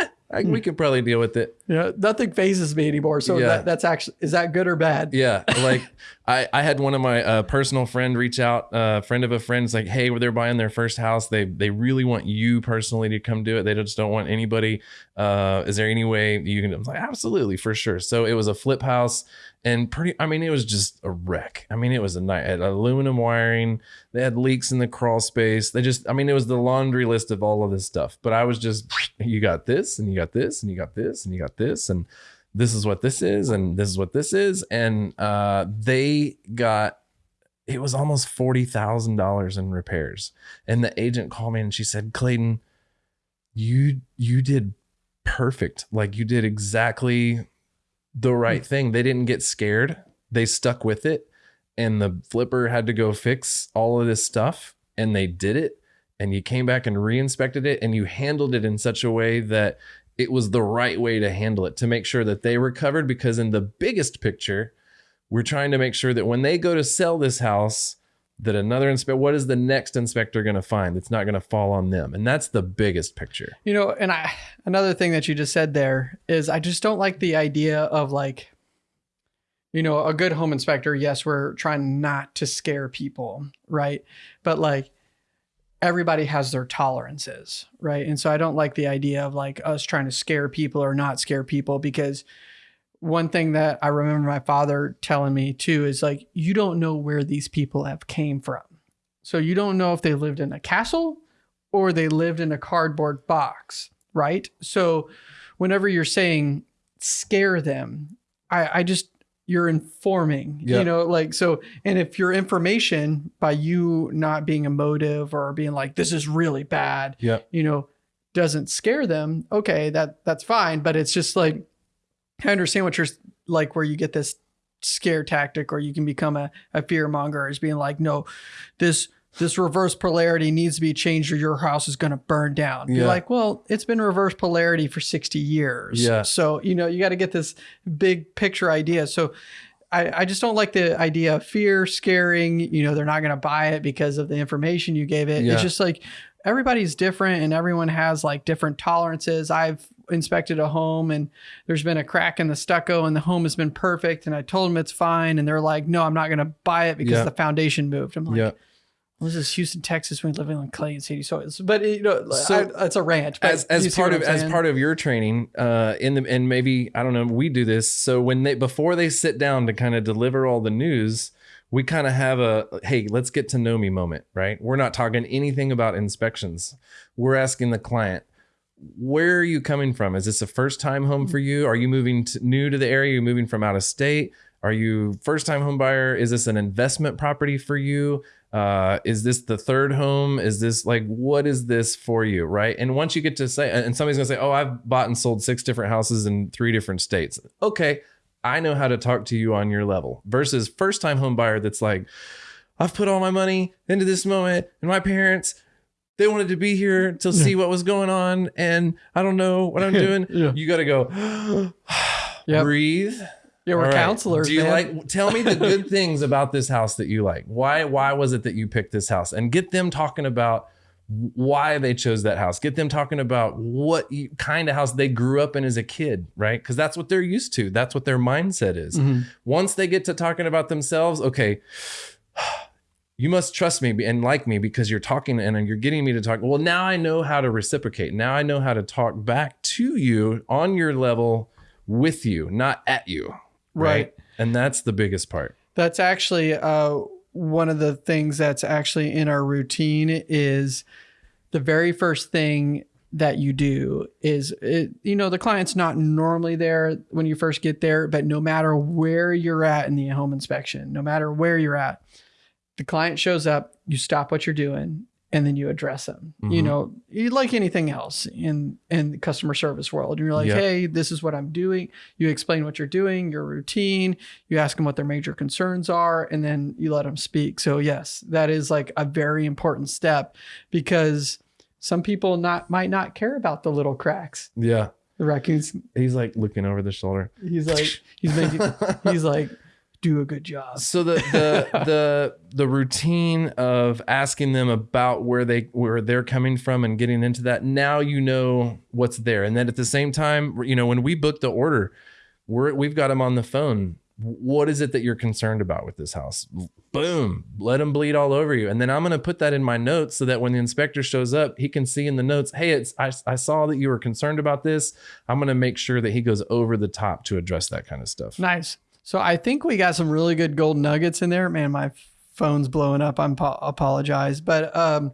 yeah, I, we hmm. can probably deal with it. Yeah, nothing phases me anymore. So Yeah. that, that's actually is that good or bad? Yeah, [LAUGHS] like I, I had one of my uh, personal friend reach out, a uh, friend of a friend's like, hey, they're buying their first house. They they really want you personally to come do it. They just don't want anybody. Uh, is there any way you can? I'm like, absolutely, for sure. So it was a flip house, and pretty. I mean, it was just a wreck. I mean, it was a night. Had aluminum wiring. They had leaks in the crawl space. They just. I mean, it was the laundry list of all of this stuff. But I was just, you got this, and you got this, and you got this, and you got this, and this is what this is and this is what this is and uh they got it was almost $40,000 in repairs. And the agent called me and she said Clayton you you did perfect. Like you did exactly the right thing. They didn't get scared. They stuck with it and the flipper had to go fix all of this stuff and they did it and you came back and re-inspected it and you handled it in such a way that it was the right way to handle it to make sure that they were covered because in the biggest picture we're trying to make sure that when they go to sell this house that another inspector what is the next inspector going to find that's not going to fall on them and that's the biggest picture You know, and I another thing that you just said there is I just don't like the idea of like you know, a good home inspector, yes, we're trying not to scare people, right? But like everybody has their tolerances, right? And so I don't like the idea of like us trying to scare people or not scare people because one thing that I remember my father telling me too is like you don't know where these people have came from. So you don't know if they lived in a castle or they lived in a cardboard box, right? So whenever you're saying scare them, I, I just you're informing, Yeah. you know, like so. And if your information by you not being emotive or being like, this is really bad, Yeah. you know, doesn't scare them, okay, that that's fine. But it's just like I understand what you're like, where you get this scare tactic, or you can become a, a fear monger, is being like, no, this this reverse polarity needs to be changed, or your house is going to burn down. Yeah. You're like, well, it's been reverse polarity for sixty years. Yeah. So you know, you got to get this big picture idea. So. I, I just don't like the idea of fear, scaring. You know, they're not going to buy it because of the information you gave it. Yeah. It's just like everybody's different and everyone has like different tolerances. I've inspected a home and there's been a crack in the stucco and the home has been perfect and I told them it's fine and they're like, no, I'm not going to buy it because Yeah. the foundation moved. I'm like. Well, this is Houston, Texas. We live in Clay and City soils, but you know, So, I, it's a rant. as as part of as part of your training uh in the and maybe i don't know we do this. So when they before they sit down to kind of deliver all the news we kind of have a hey let's get to know me moment right? We're not talking anything about inspections. We're asking the client where are you coming from? Is this a first time home for you? Are you moving to, new to the area? You're moving from out of state? Are you first time home buyer? Is this an investment property for you uh, is this the third home? Is this like what is this for you right? And once you get to say and somebody's gonna say oh i've bought and sold six different houses in three different states. Okay i know how to talk to you on your level versus first time home buyer that's like i've put all my money into this moment and my parents they wanted to be here to see what was going on and i don't know what i'm [LAUGHS] doing. Yeah. you gotta go [GASPS] [SIGHS] Yep. breathe yeah, we're all right. counselors. Do you man. like? Tell me the good things about this house that you like. Why? Why was it that you picked this house? And get them talking about why they chose that house. Get them talking about what you, kind of house they grew up in as a kid, right? Because that's what they're used to. That's what their mindset is. Mhm. Once they get to talking about themselves, okay. You must trust me and like me because you're talking and you're getting me to talk. Well, now I know how to reciprocate. Now I know how to talk back to you on your level with you, not at you Right. and that's the biggest part That's actually uh, one of the things that's actually in our routine is the very first thing that you do is it, you know the client's not normally there when you first get there but no matter where you're at in the home inspection no matter where you're at the client shows up you stop what you're doing and then you address them. You Mhm. know you like anything else in in the customer service world And you're like hey this is what i'm doing. You explain what you're doing your routine you ask them what their major concerns are and then you let them speak. So yes that is like a very important step because some people not might not care about the little cracks. Yeah. The raccoons he's like looking over the shoulder. He's like he's making [LAUGHS] he's like do a good job. So the the [LAUGHS] the the routine of asking them about where they where they're coming from and getting into that now you know what's there. And then at the same time you know when we book the order we're we've got them on the phone. What is it that you're concerned about with this house? Boom let them bleed all over you. And then i'm going to put that in my notes so that when the inspector shows up he can see in the notes hey it's i, I saw that you were concerned about this. I'm going to make sure that he goes over the top to address that kind of stuff. Nice so i think we got some really good gold nuggets in there. Man my phone's blowing up. I'm po- apologize. But um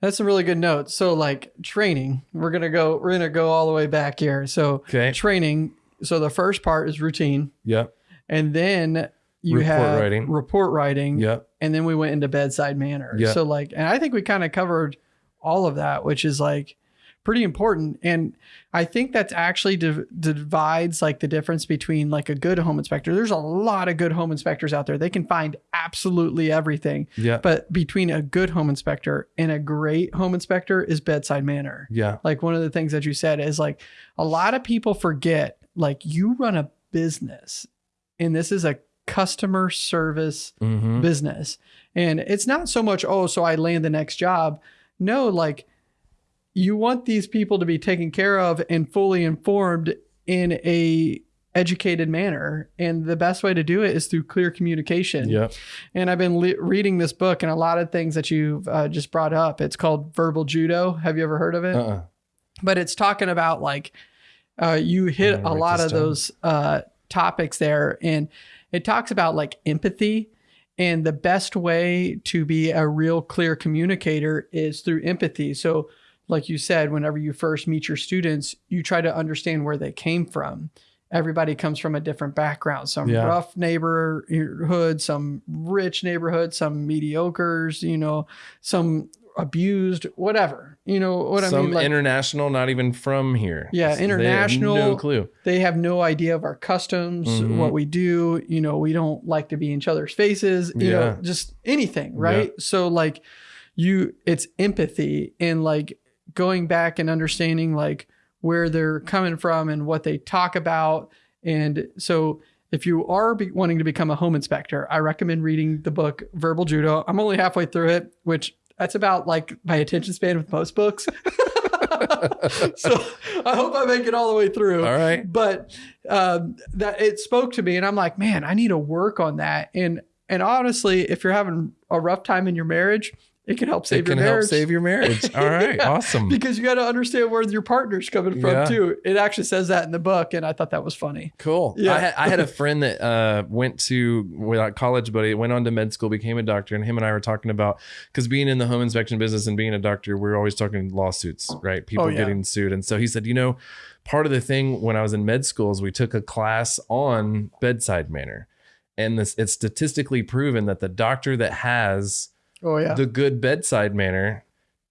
that's a really good note. So like training we're gonna go we're gonna go all the way back here. So okay. training so the first part is routine. Yep. And then you Report have writing. report writing. Yep. And then we went into bedside manner. Yeah. so like and i think we kind of covered all of that which is like pretty important. And i think that's actually div- divides like the difference between like a good home inspector. There's a lot of good home inspectors out there. They can find absolutely everything. Yep but between a good home inspector and a great home inspector is bedside manner. Yeah. Like one of the things that you said is like a lot of people forget like you run a business and this is a customer service mm-hmm. business. And it's not so much oh so i land the next job. No like you want these people to be taken care of and fully informed in a educated manner. And the best way to do it is through clear communication. Yep. And i've been le- reading this book and a lot of things that you've uh, just brought up. It's called verbal judo. Have you ever heard of it? Uh-uh. But it's talking about like uh, you hit a lot of down. those uh, topics there. And it talks about like empathy. And the best way to be a real clear communicator is through empathy. So, like you said, whenever you first meet your students, you try to understand where they came from. Everybody comes from a different background, some Yeah. rough neighborhood, some rich neighborhood, some mediocres, you know, some abused, whatever. You know what I Some mean? Like, international, not even from here. Yeah, They international- no clue. they have no idea of our customs, Mhm. what we do. You know, we don't like to be in each other's faces, you know, Yeah. just anything, right? So, like, you, it's empathy and like going back and understanding like where they're coming from and what they talk about. And so, if you are be- wanting to become a home inspector, I recommend reading the book Verbal Judo. I'm only halfway through it, which that's about like my attention span with most books. [LAUGHS] so I hope I make it all the way through All right. but um, that it spoke to me and i'm like man i need to work on that and and honestly if you're having a rough time in your marriage it can help save your marriage. it can your help save your marriage. [LAUGHS] All right. Yeah. Awesome. because you got to understand where your partner's coming from Yeah. too it actually says that in the book and i thought that was funny Cool. Yeah. I had, I had a [LAUGHS] friend that uh, went to well, college, buddy, went on to med school, became a doctor, and him and I were talking about because being in the home inspection business and being a doctor, we're always talking lawsuits, right? People Oh, yeah. getting sued. And so he said, you know, part of the thing when I was in med school is we took a class on bedside manner. And this it's statistically proven that the doctor that has oh yeah the good bedside manner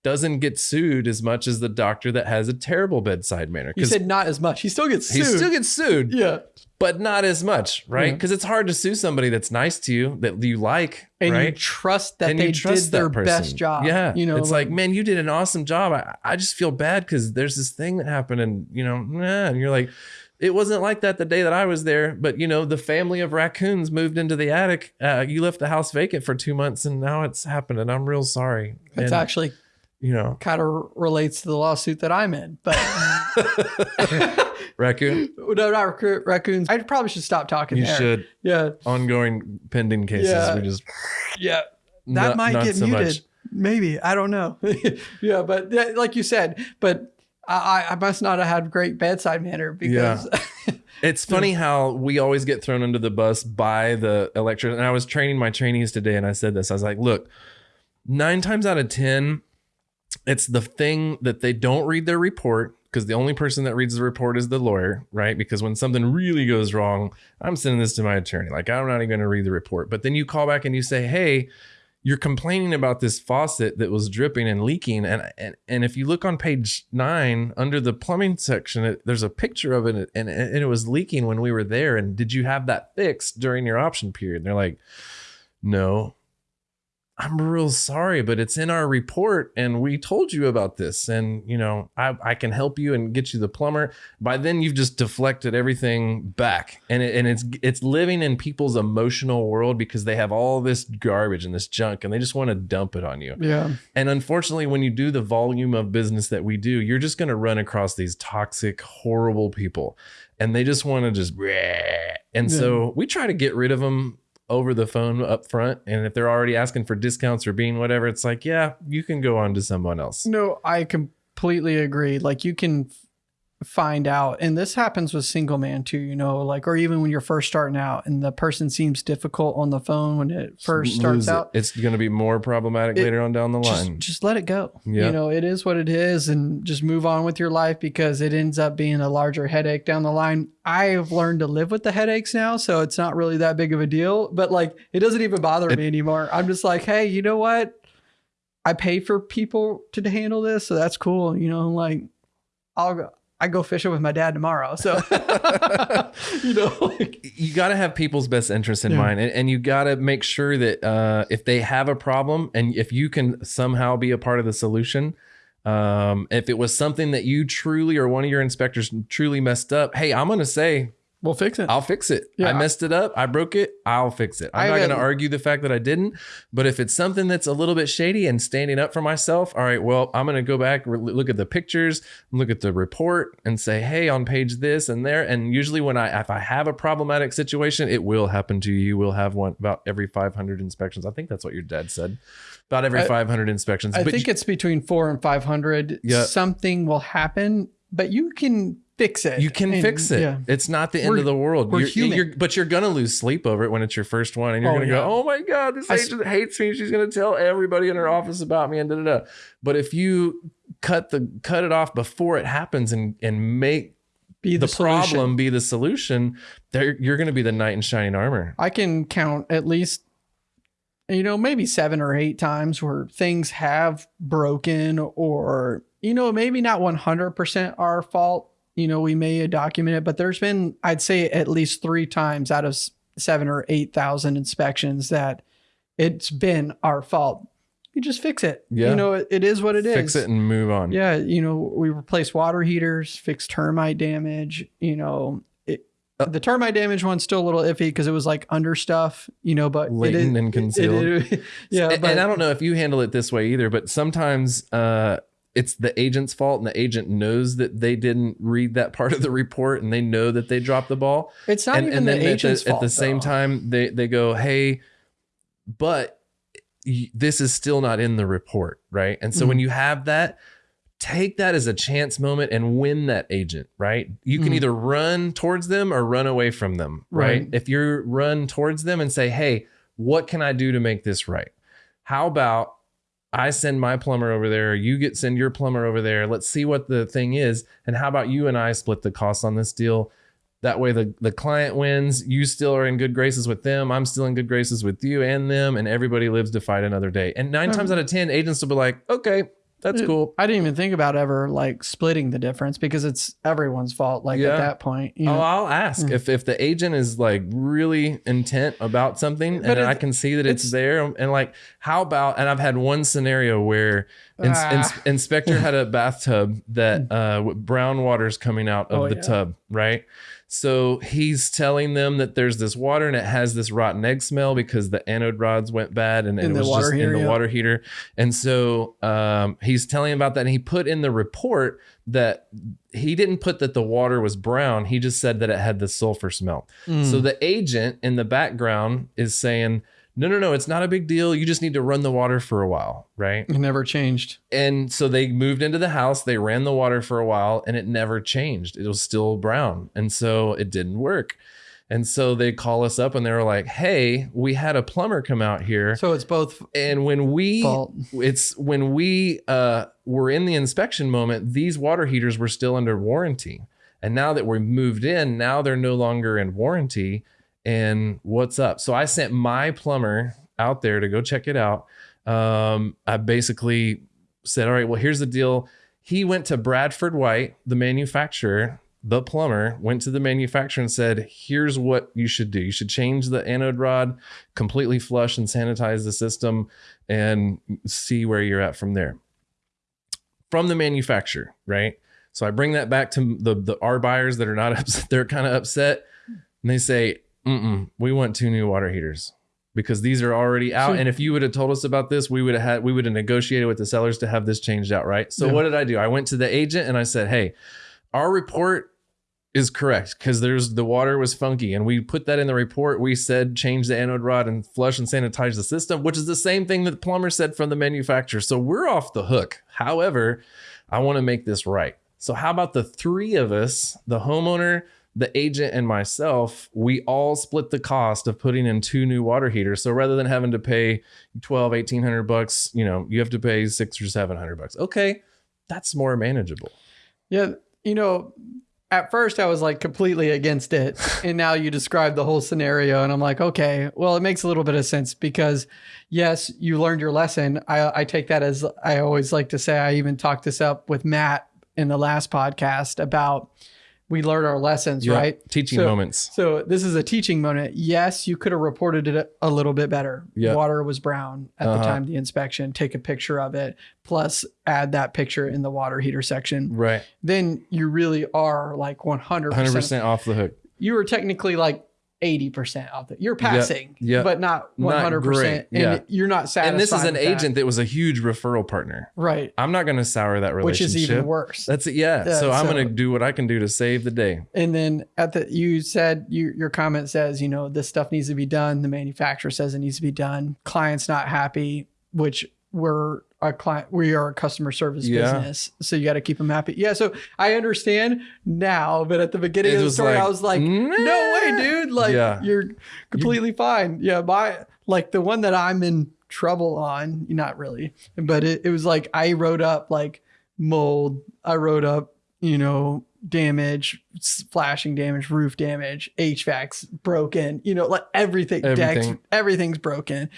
doesn't get sued as much as the doctor that has a terrible bedside manner. you said not as much he still gets sued. he still gets sued yeah but not as much, right? Yeah. Because it's hard to sue somebody that's nice to you that you like, and you trust that and they trust did their best job Yeah, you know it's like, man, you did an awesome job. I, I just feel bad because there's this thing that happened, and you know, nah, and you're like, it wasn't like that the day that I was there, but you know, the family of raccoons moved into the attic. Uh, you left the house vacant for two months, and now it's happened, and I'm real sorry. it's and, actually you know, kind of relates to the lawsuit that i'm in but [LAUGHS] raccoon. [LAUGHS] no not raccoon- raccoons i probably should stop talking You there should yeah ongoing pending cases. Yeah. We just yeah that not- might not get so muted. much. Maybe I don't know. [LAUGHS] yeah, but like you said, but I, I must not have had great bedside manner because yeah. [LAUGHS] It's funny how we always get thrown under the bus by the electrician. And I was training my trainees today and I said this. I was like, look, nine times out of 10, it's the thing that they don't read their report because the only person that reads the report is the lawyer, right? Because when something really goes wrong, I'm sending this to my attorney. Like, I'm not even going to read the report. But then you call back and you say, hey, you're complaining about this faucet that was dripping and leaking. And and, and if you look on page nine under the plumbing section it, there's a picture of it and, and it was leaking when we were there. And did you have that fixed during your option period? And they're like no i'm real sorry but it's in our report and we told you about this and you know i, I can help you and get you the plumber. By then you've just deflected everything back and it, and it's it's living in people's emotional world because they have all this garbage and this junk and they just want to dump it on you. Yeah, and unfortunately when you do the volume of business that we do you're just going to run across these toxic horrible people and they just want to just and so we try to get rid of them over the phone up front and if they're already asking for discounts or being whatever it's like yeah you can go on to someone else no, I completely agree. Like you can find out, and this happens with single man too. You know, like or even when you're first starting out, and the person seems difficult on the phone when it first starts it. out. it's going to be more problematic It- later on down the line just let it go. Yeah. You know, it is what it is and just move on with your life because it ends up being a larger headache down the line. I've learned to live with the headaches now, so it's not really that big of a deal, but like it doesn't even bother me anymore. I'm just like, "Hey, you know what? I pay for people to handle this, so that's cool, you know, like I'll go I go fishing with my dad tomorrow. So [LAUGHS] you know, like, you got to have people's best interests in Yeah. mind and, and you got to make sure that uh, if they have a problem and if you can somehow be a part of the solution um, if it was something that you truly or one of your inspectors truly messed up hey i'm going to say we'll fix it. i'll fix it Yeah. i messed it up i broke it i'll fix it i'm I not going to argue the fact that i didn't but if it's something that's a little bit shady and standing up for myself all right well i'm going to go back re- look at the pictures look at the report and say hey on page this and there and usually when i if i have a problematic situation it will happen to you you will have one about every 500 inspections i think that's what your dad said about every I- 500 inspections I But think you- it's between four and five hundred. Yeah. Something will happen, but you can fix it. You can And, fix it. Yeah. It's not the end We're- of the world. we're You're, human. you're- but you're gonna lose sleep over it when it's your first one, and you're Oh, gonna yeah. go, "Oh my god, this I s- agent hates me. She's gonna tell everybody in her office about me." And da da da. But if you cut the cut it off before it happens and and make Be the, the, problem be the solution, there you're gonna be the knight in shining armor. I can count at least, you know, maybe seven or eight times where things have broken or, you know, maybe not 100% our fault. You know, we may document it, but there's been, I'd say, at least three times out of seven or 8,000 inspections that it's been our fault. You just fix it. Yeah. You know, it, it is what it is. Fix it and move on. Yeah, you know, we replace water heaters, fix termite damage. You know, it, Uh, the termite damage one's still a little iffy because it was like under stuff, you know, but it Latent is- and it- concealed. it- [LAUGHS] yeah, and, but and I don't know if you handle it this way either, but sometimes uh, it's the agent's fault, and the agent knows that they didn't read that part of the report, and they know that they dropped the ball. it's not and, even and the then at agent's the, fault. at the same though. time, they they go, "Hey, but this is still not in the report, right?" And so when Mhm. you have that. Take that as a chance moment and win that agent, right? You can Mhm. either run towards them or run away from them, right? Right. If you run towards them and say, "Hey, what can I do to make this right?" How about I send my plumber over there, you get send your plumber over there. Let's see what the thing is. And how about you and I split the costs on this deal? That way the, the client wins. You still are in good graces with them. I'm still in good graces with you and them. And everybody lives to fight another day. And 9 Mhm. times out of 10, agents will be like, okay, that's cool. I didn't even think about ever like splitting the difference because it's everyone's fault. Like Yeah. at that point, you Oh, I'll ask Mm. if if the agent is like really intent about something, But and I it's- can see that it's, it's- there, and like, how about? And I've had one scenario where ins- Ah. ins- inspector had a bathtub that [LAUGHS] uh, with brown water's coming out of Oh, the yeah. tub, right? So he's telling them that there's this water and it has this rotten egg smell because the anode rods went bad and, and it was just heater, in the yeah. water heater. And so um, he's telling about that. And he put in the report that he didn't put that the water was brown. He just said that it had the sulfur smell. Mm. So the agent in the background is saying, no, no, no, it's not a big deal. You just need to run the water for a while, right? it never changed. And so they moved into the house, they ran the water for a while, and it never changed. It was still brown. And so it didn't work. And so they call us up and they were like, hey, we had a plumber come out here. So it's both And when we fault. it's when we uh, were in the inspection moment, these water heaters were still under warranty. And now that we're moved in, now they're no longer in warranty. And what's up? So I sent my plumber out there to go check it out. Um, I basically said, All right, well, here's the deal. He went to Bradford White, the manufacturer, the plumber, went to the manufacturer and said, Here's what you should do. You should change the anode rod, completely flush and sanitize the system, and see where you're at from there. From the manufacturer, right? So I bring that back to the, the our buyers that are not [LAUGHS] upset. They're kind of upset. And they say, Mm-mm, we want two new water heaters because these are already out. So- and if you would have told us about this, we would have had we would have negotiated with the sellers to have this changed out, right? So Yeah. what did I do? I went to the agent and I said, Hey, our report is correct because there's the water was funky and we put that in the report we said change the anode rod and flush and sanitize the system which is the same thing that the plumber said from the manufacturer so we're off the hook however i want to make this right so how about the three of us the homeowner the agent and myself we all split the cost of putting in two new water heaters so rather than having to pay 12 1800 bucks you know you have to pay six or seven hundred bucks okay that's more manageable Yeah, you know, at first I was like completely against it, [LAUGHS] and now you describe the whole scenario, and I'm like, okay, well, it makes a little bit of sense because, yes, you learned your lesson. I, I take that as I always like to say. I even talked this up with Matt in the last podcast about we learned our lessons, right? teaching So- moments So this is a teaching moment. Yes, you could have reported it a little bit better. Yeah. Water was brown at Uh-huh. the time of the inspection. Take a picture of it, plus add that picture in the water heater section right then you really are like 100%. 100% off the hook You were technically like 80% off it. You're passing, yeah. but not Not 100%. great, And yeah. you're not satisfied. and this is an with that. agent that. was a huge referral partner Right. i'm not going to sour that relationship. Which is even worse. that's it yeah, Yeah, so i'm so- going to do what i can do to save the day and then at the, you said, you, your comment says, you know, this stuff needs to be done. The manufacturer says it needs to be done. Client's not happy, which we're client we are a customer service Yeah. business so you got to keep them happy yeah so i understand now but at the beginning It of the story like, i was like "Nah." no way dude like Yeah. you're completely fine yeah my like the one that i'm in trouble on not really but it, it was like i wrote up like mold i wrote up you know damage flashing damage roof damage hvac's broken you know like everything, decks Everything. everything's broken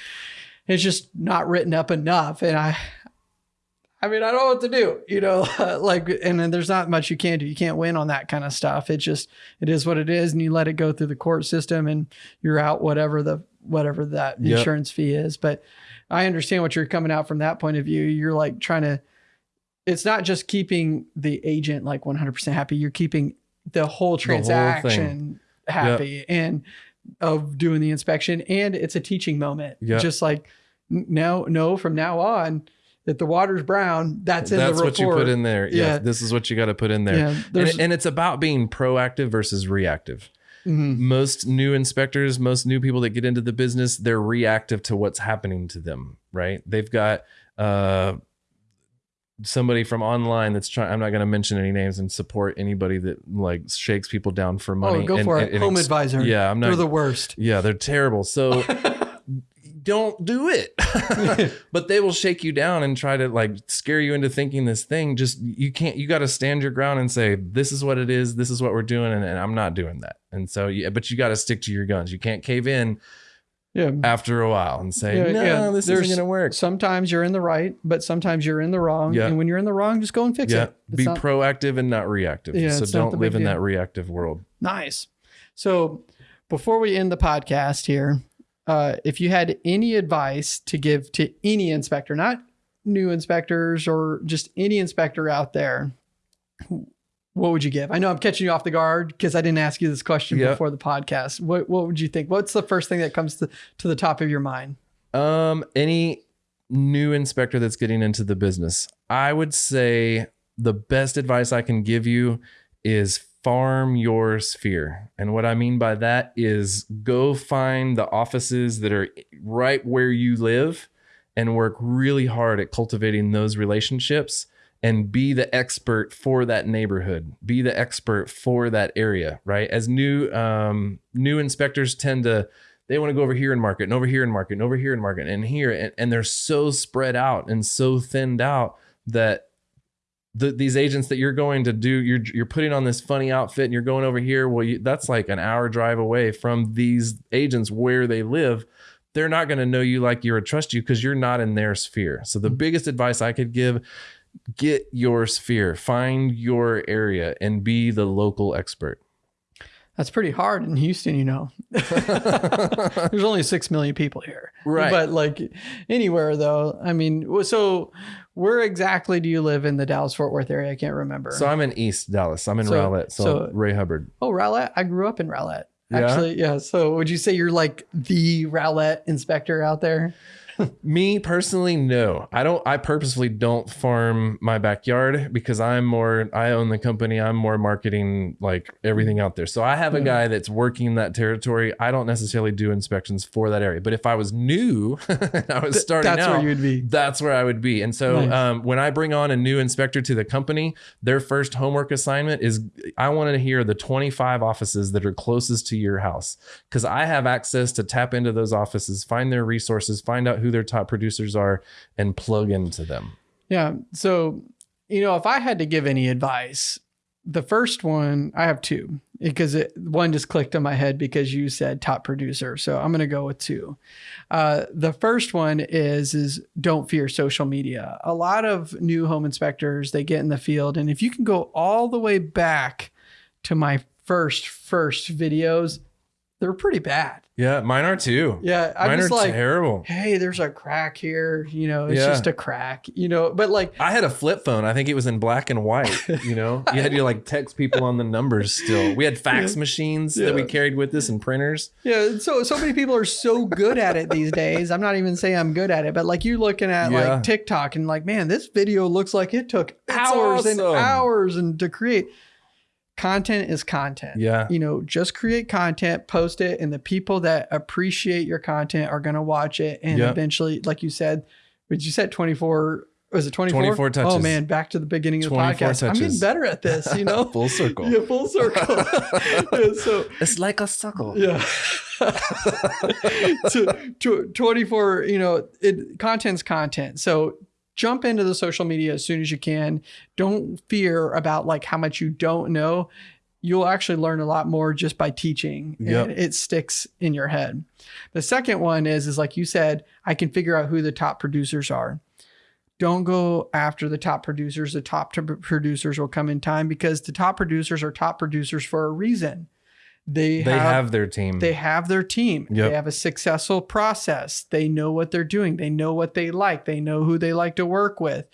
it's just not written up enough and i i mean i don't know what to do you know [LAUGHS] like and then there's not much you can do. You can't win on that kind of stuff. It just it is what it is and you let it go through the court system and you're out whatever the whatever that Yep. insurance fee is. But i understand what you're coming out from that point of view. You're like trying to it's not just keeping the agent like 100% happy. You're keeping the whole whole thing. transaction happy and of doing the inspection and it's a teaching moment. Yep. just like now no from now on if the water's brown that's in That's the what you put in there. Yeah, Yeah. this is what you got to put in there. yeah And, and it's about being proactive versus reactive. mhm. Most new inspectors, most new people that get into the business, they're reactive to what's happening to them, right? They've got uh, somebody from online that's trying. I'm not going to mention any names and support anybody that like shakes people down for money. oh go and- for and- it home ex- advisor Yeah, I'm not. they're the worst yeah, they're terrible. So [LAUGHS] don't do it. [LAUGHS] but they will shake you down and try to like scare you into thinking this thing. Just you can't. You got to stand your ground and say this is what it is. This is what we're doing, and, and I'm not doing that. And so, yeah, but you got to stick to your guns. You can't cave in yeah after a while and say Yeah, no, yeah. this There's- isn't going to work. sometimes you're in the right but sometimes you're in the wrong Yeah. and when you're in the wrong just go and fix Yeah, it It's be not- proactive and not reactive. Yeah, so it's not the don't live in deal. that reactive world. Nice. So before we end the podcast here, uh, if you had any advice to give to any inspector, not new inspectors or just any inspector out there, what would you give? I know I'm catching you off the guard because I didn't ask you this question Yeah. before the podcast. What What would you think? What's the first thing that comes to, to the top of your mind? Um, any new inspector that's getting into the business, I would say the best advice I can give you is farm your sphere. And what I mean by that is go find the offices that are right where you live and work really hard at cultivating those relationships and be the expert for that neighborhood be the expert for that area right as new um new inspectors tend to they want to go over here and market and over here and market and over here and market and here and, and they're so spread out and so thinned out that the, these agents that you're going to do you're you're putting on this funny outfit and you're going over here. Well you, that's like an hour drive away from these agents where they live. They're not going to know you like you or trust you because you're not in their sphere. So the mm-hmm. biggest advice i could give get your sphere find your area and be the local expert. That's pretty hard in Houston, you know. [LAUGHS] There's only six million people here, Right. But like anywhere though, I mean, so where exactly do you live in the Dallas Fort Worth area? I can't remember. so i'm in east dallas i'm in So- rowlett so, so- ray hubbard oh, Rowlett. I grew up in Rowlett. Yeah? Actually, yeah. So would you say you're like the Rowlett inspector out there? Me personally, no. I don't. I purposefully don't farm my backyard because I'm more. I own the company. I'm more marketing like everything out there. So I have a guy that's working that territory. I don't necessarily do inspections for that area. But if I was new, [LAUGHS] I was starting That's out. where you'd be. That's where I would be. And so Nice. um, when I bring on a new inspector to the company, their first homework assignment is I want to hear the 25 offices that are closest to your house because I have access to tap into those offices, find their resources, find out who their top producers are, and plug into them. Yeah. So, you know, if I had to give any advice, the first one, I have two because it, one just clicked in my head because you said top producer. So I'm going to go with two. Uh, the first one is, is don't fear social media. A lot of new home inspectors, they get in the field and if you can go all the way back to my first, first videos, they're pretty bad. Yeah, mine are too. Yeah. I'm mine just are like, terrible. hey, there's a crack here. You know, it's Yeah. just a crack, you know, but like, I had a flip phone. I think it was in black and white. You know, [LAUGHS] you had to like text people on the numbers. Still, we had fax machines that we carried with us and printers. Yeah, so so many people are so good at it these days. I'm not even saying I'm good at it, but like you're looking at Yeah. like TikTok and like, man, this video looks like it took It's hours and hours and to create. Content is content. Yeah. You know, just create content, post it, and the people that appreciate your content are gonna watch it. And Yep. eventually, like you said, but you said 24 Was it 24? 24 Oh man, back to the beginning of the 24 podcast. I'm getting better at this, you know? [LAUGHS] Full circle. yeah, full circle. [LAUGHS] Yeah, so It's like a suckle. yeah. [LAUGHS] to, to 24, you know, it content's content. So jump into the social media as soon as you can. Don't fear about like how much you don't know. You'll actually learn a lot more just by teaching. Yep. And it sticks in your head. The second one is is like you said, I can figure out who the top producers are. Don't go after the top producers. The top producers will come in time because the top producers are top producers for a reason. They, They have, have their team. they have their team. Yep. They have a successful process. They know what they're doing. They know what they like. They know who they like to work with.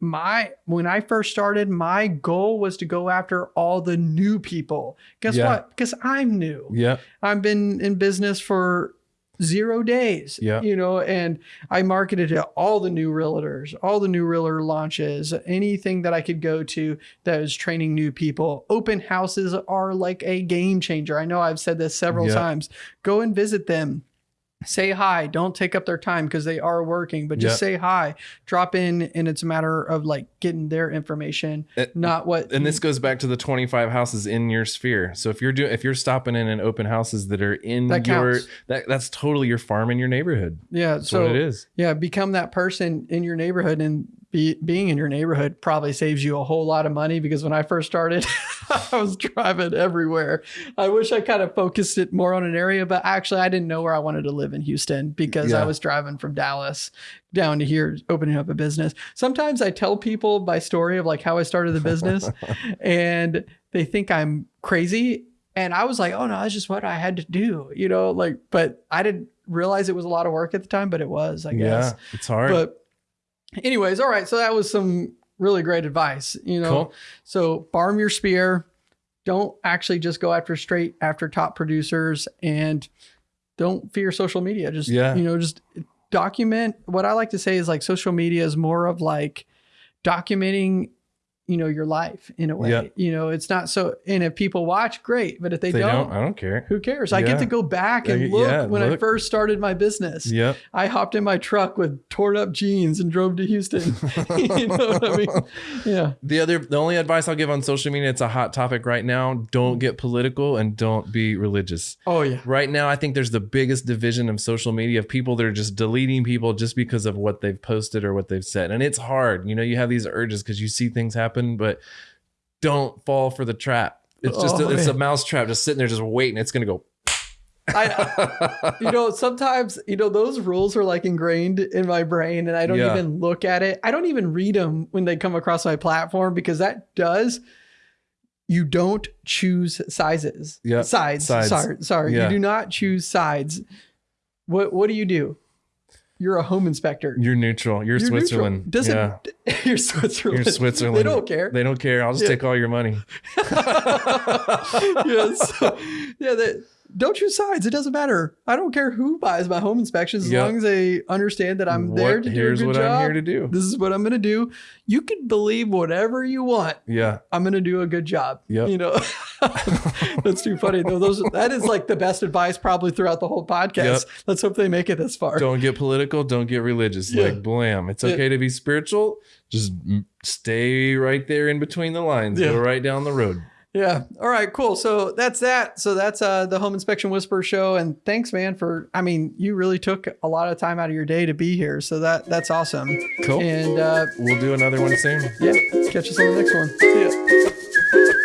My when I first started, my goal was to go after all the new people. Guess Yeah. what? Because I'm new. Yeah. I've been in business for zero days. Yeah. You know, and I marketed to all the new realtors, all the new realtor launches, anything that I could go to that was training new people. Open houses are like a game changer. I know I've said this several Yeah. times. Go and visit them. Say hi. Don't take up their time because they are working, but just Yeah. say hi. Drop in, and it's a matter of like getting their information, It- not what. and this goes back to the 25 houses in your sphere. So if you're doing if you're stopping in and open houses that are in That your that that's totally your farm in your neighborhood. yeah. That's so what it is. Yeah, become that person in your neighborhood and be, being in your neighborhood probably saves you a whole lot of money because when I first started, [LAUGHS] I was driving everywhere. I wish I kind of focused it more on an area, but actually I didn't know where I wanted to live in Houston because I was driving from Dallas down to here opening up a business. Sometimes I tell people my story of like how I started the business [LAUGHS] and they think I'm crazy and I was like, "Oh no, that's just what I had to do." You know, like but I didn't realize it was a lot of work at the time, but it was, I guess. Yeah, it's hard. But anyways, all right. So that was some really great advice, you know. cool. So farm your spear. Don't actually just go after straight after top producers and don't fear social media. Just Yeah. you know, just document what I like to say is like social media is more of like documenting you know your life in a way Yeah. you know it's not so and if people watch great but if they, They don't, don't, I don't care. who cares i get to go back and look yeah, when i first started my business Yep. I hopped in my truck with torn up jeans and drove to Houston. [LAUGHS] you know what I mean? [LAUGHS] Yeah. The other, the only advice I'll give on social media, it's a hot topic right now. Don't get political and don't be religious. Oh yeah. Right now, I think there's the biggest division of social media of people that are just deleting people just because of what they've posted or what they've said. And it's hard. You know, you have these urges because you see things happen, but don't fall for the trap. It's just Oh, a, it's a mouse trap just sitting there just waiting. It's gonna go. I, you know, sometimes, you know, those rules are like ingrained in my brain and I don't Yeah. even look at it. I don't even read them when they come across my platform because that does. You don't choose sizes. Yeah, Sides. sides. Sorry. Sorry. Yeah. You do not choose sides. What What do you do? You're a home inspector. You're neutral. You're, You're neutral. Switzerland. Doesn't yeah. [LAUGHS] you're Switzerland. You're Switzerland. They don't care. They don't care. I'll just Yeah. take all your money. [LAUGHS] yes. Yeah. That, don't choose sides. It doesn't matter. I don't care who buys my home inspections as Yep. long as they understand that I'm there What- to do here's a good what job. I'm here to do. This is what I'm going to do. You can believe whatever you want. Yeah. I'm going to do a good job. Yeah, You know, [LAUGHS] that's too funny though. Those that is like the best advice probably throughout the whole podcast. Yep. Let's hope they make it this far. Don't get political. Don't get religious. Yeah. Like blam. It's Yeah. okay to be spiritual. Just stay right there in between the lines. Yeah. Go right down the road. Yeah. All right. Cool. So that's that. So that's uh, the Home Inspection Whisper show. And thanks, man, for. I mean, you really took a lot of time out of your day to be here. So that that's awesome. Cool. And uh, We'll do another one soon. yeah, catch us on the next one. See ya.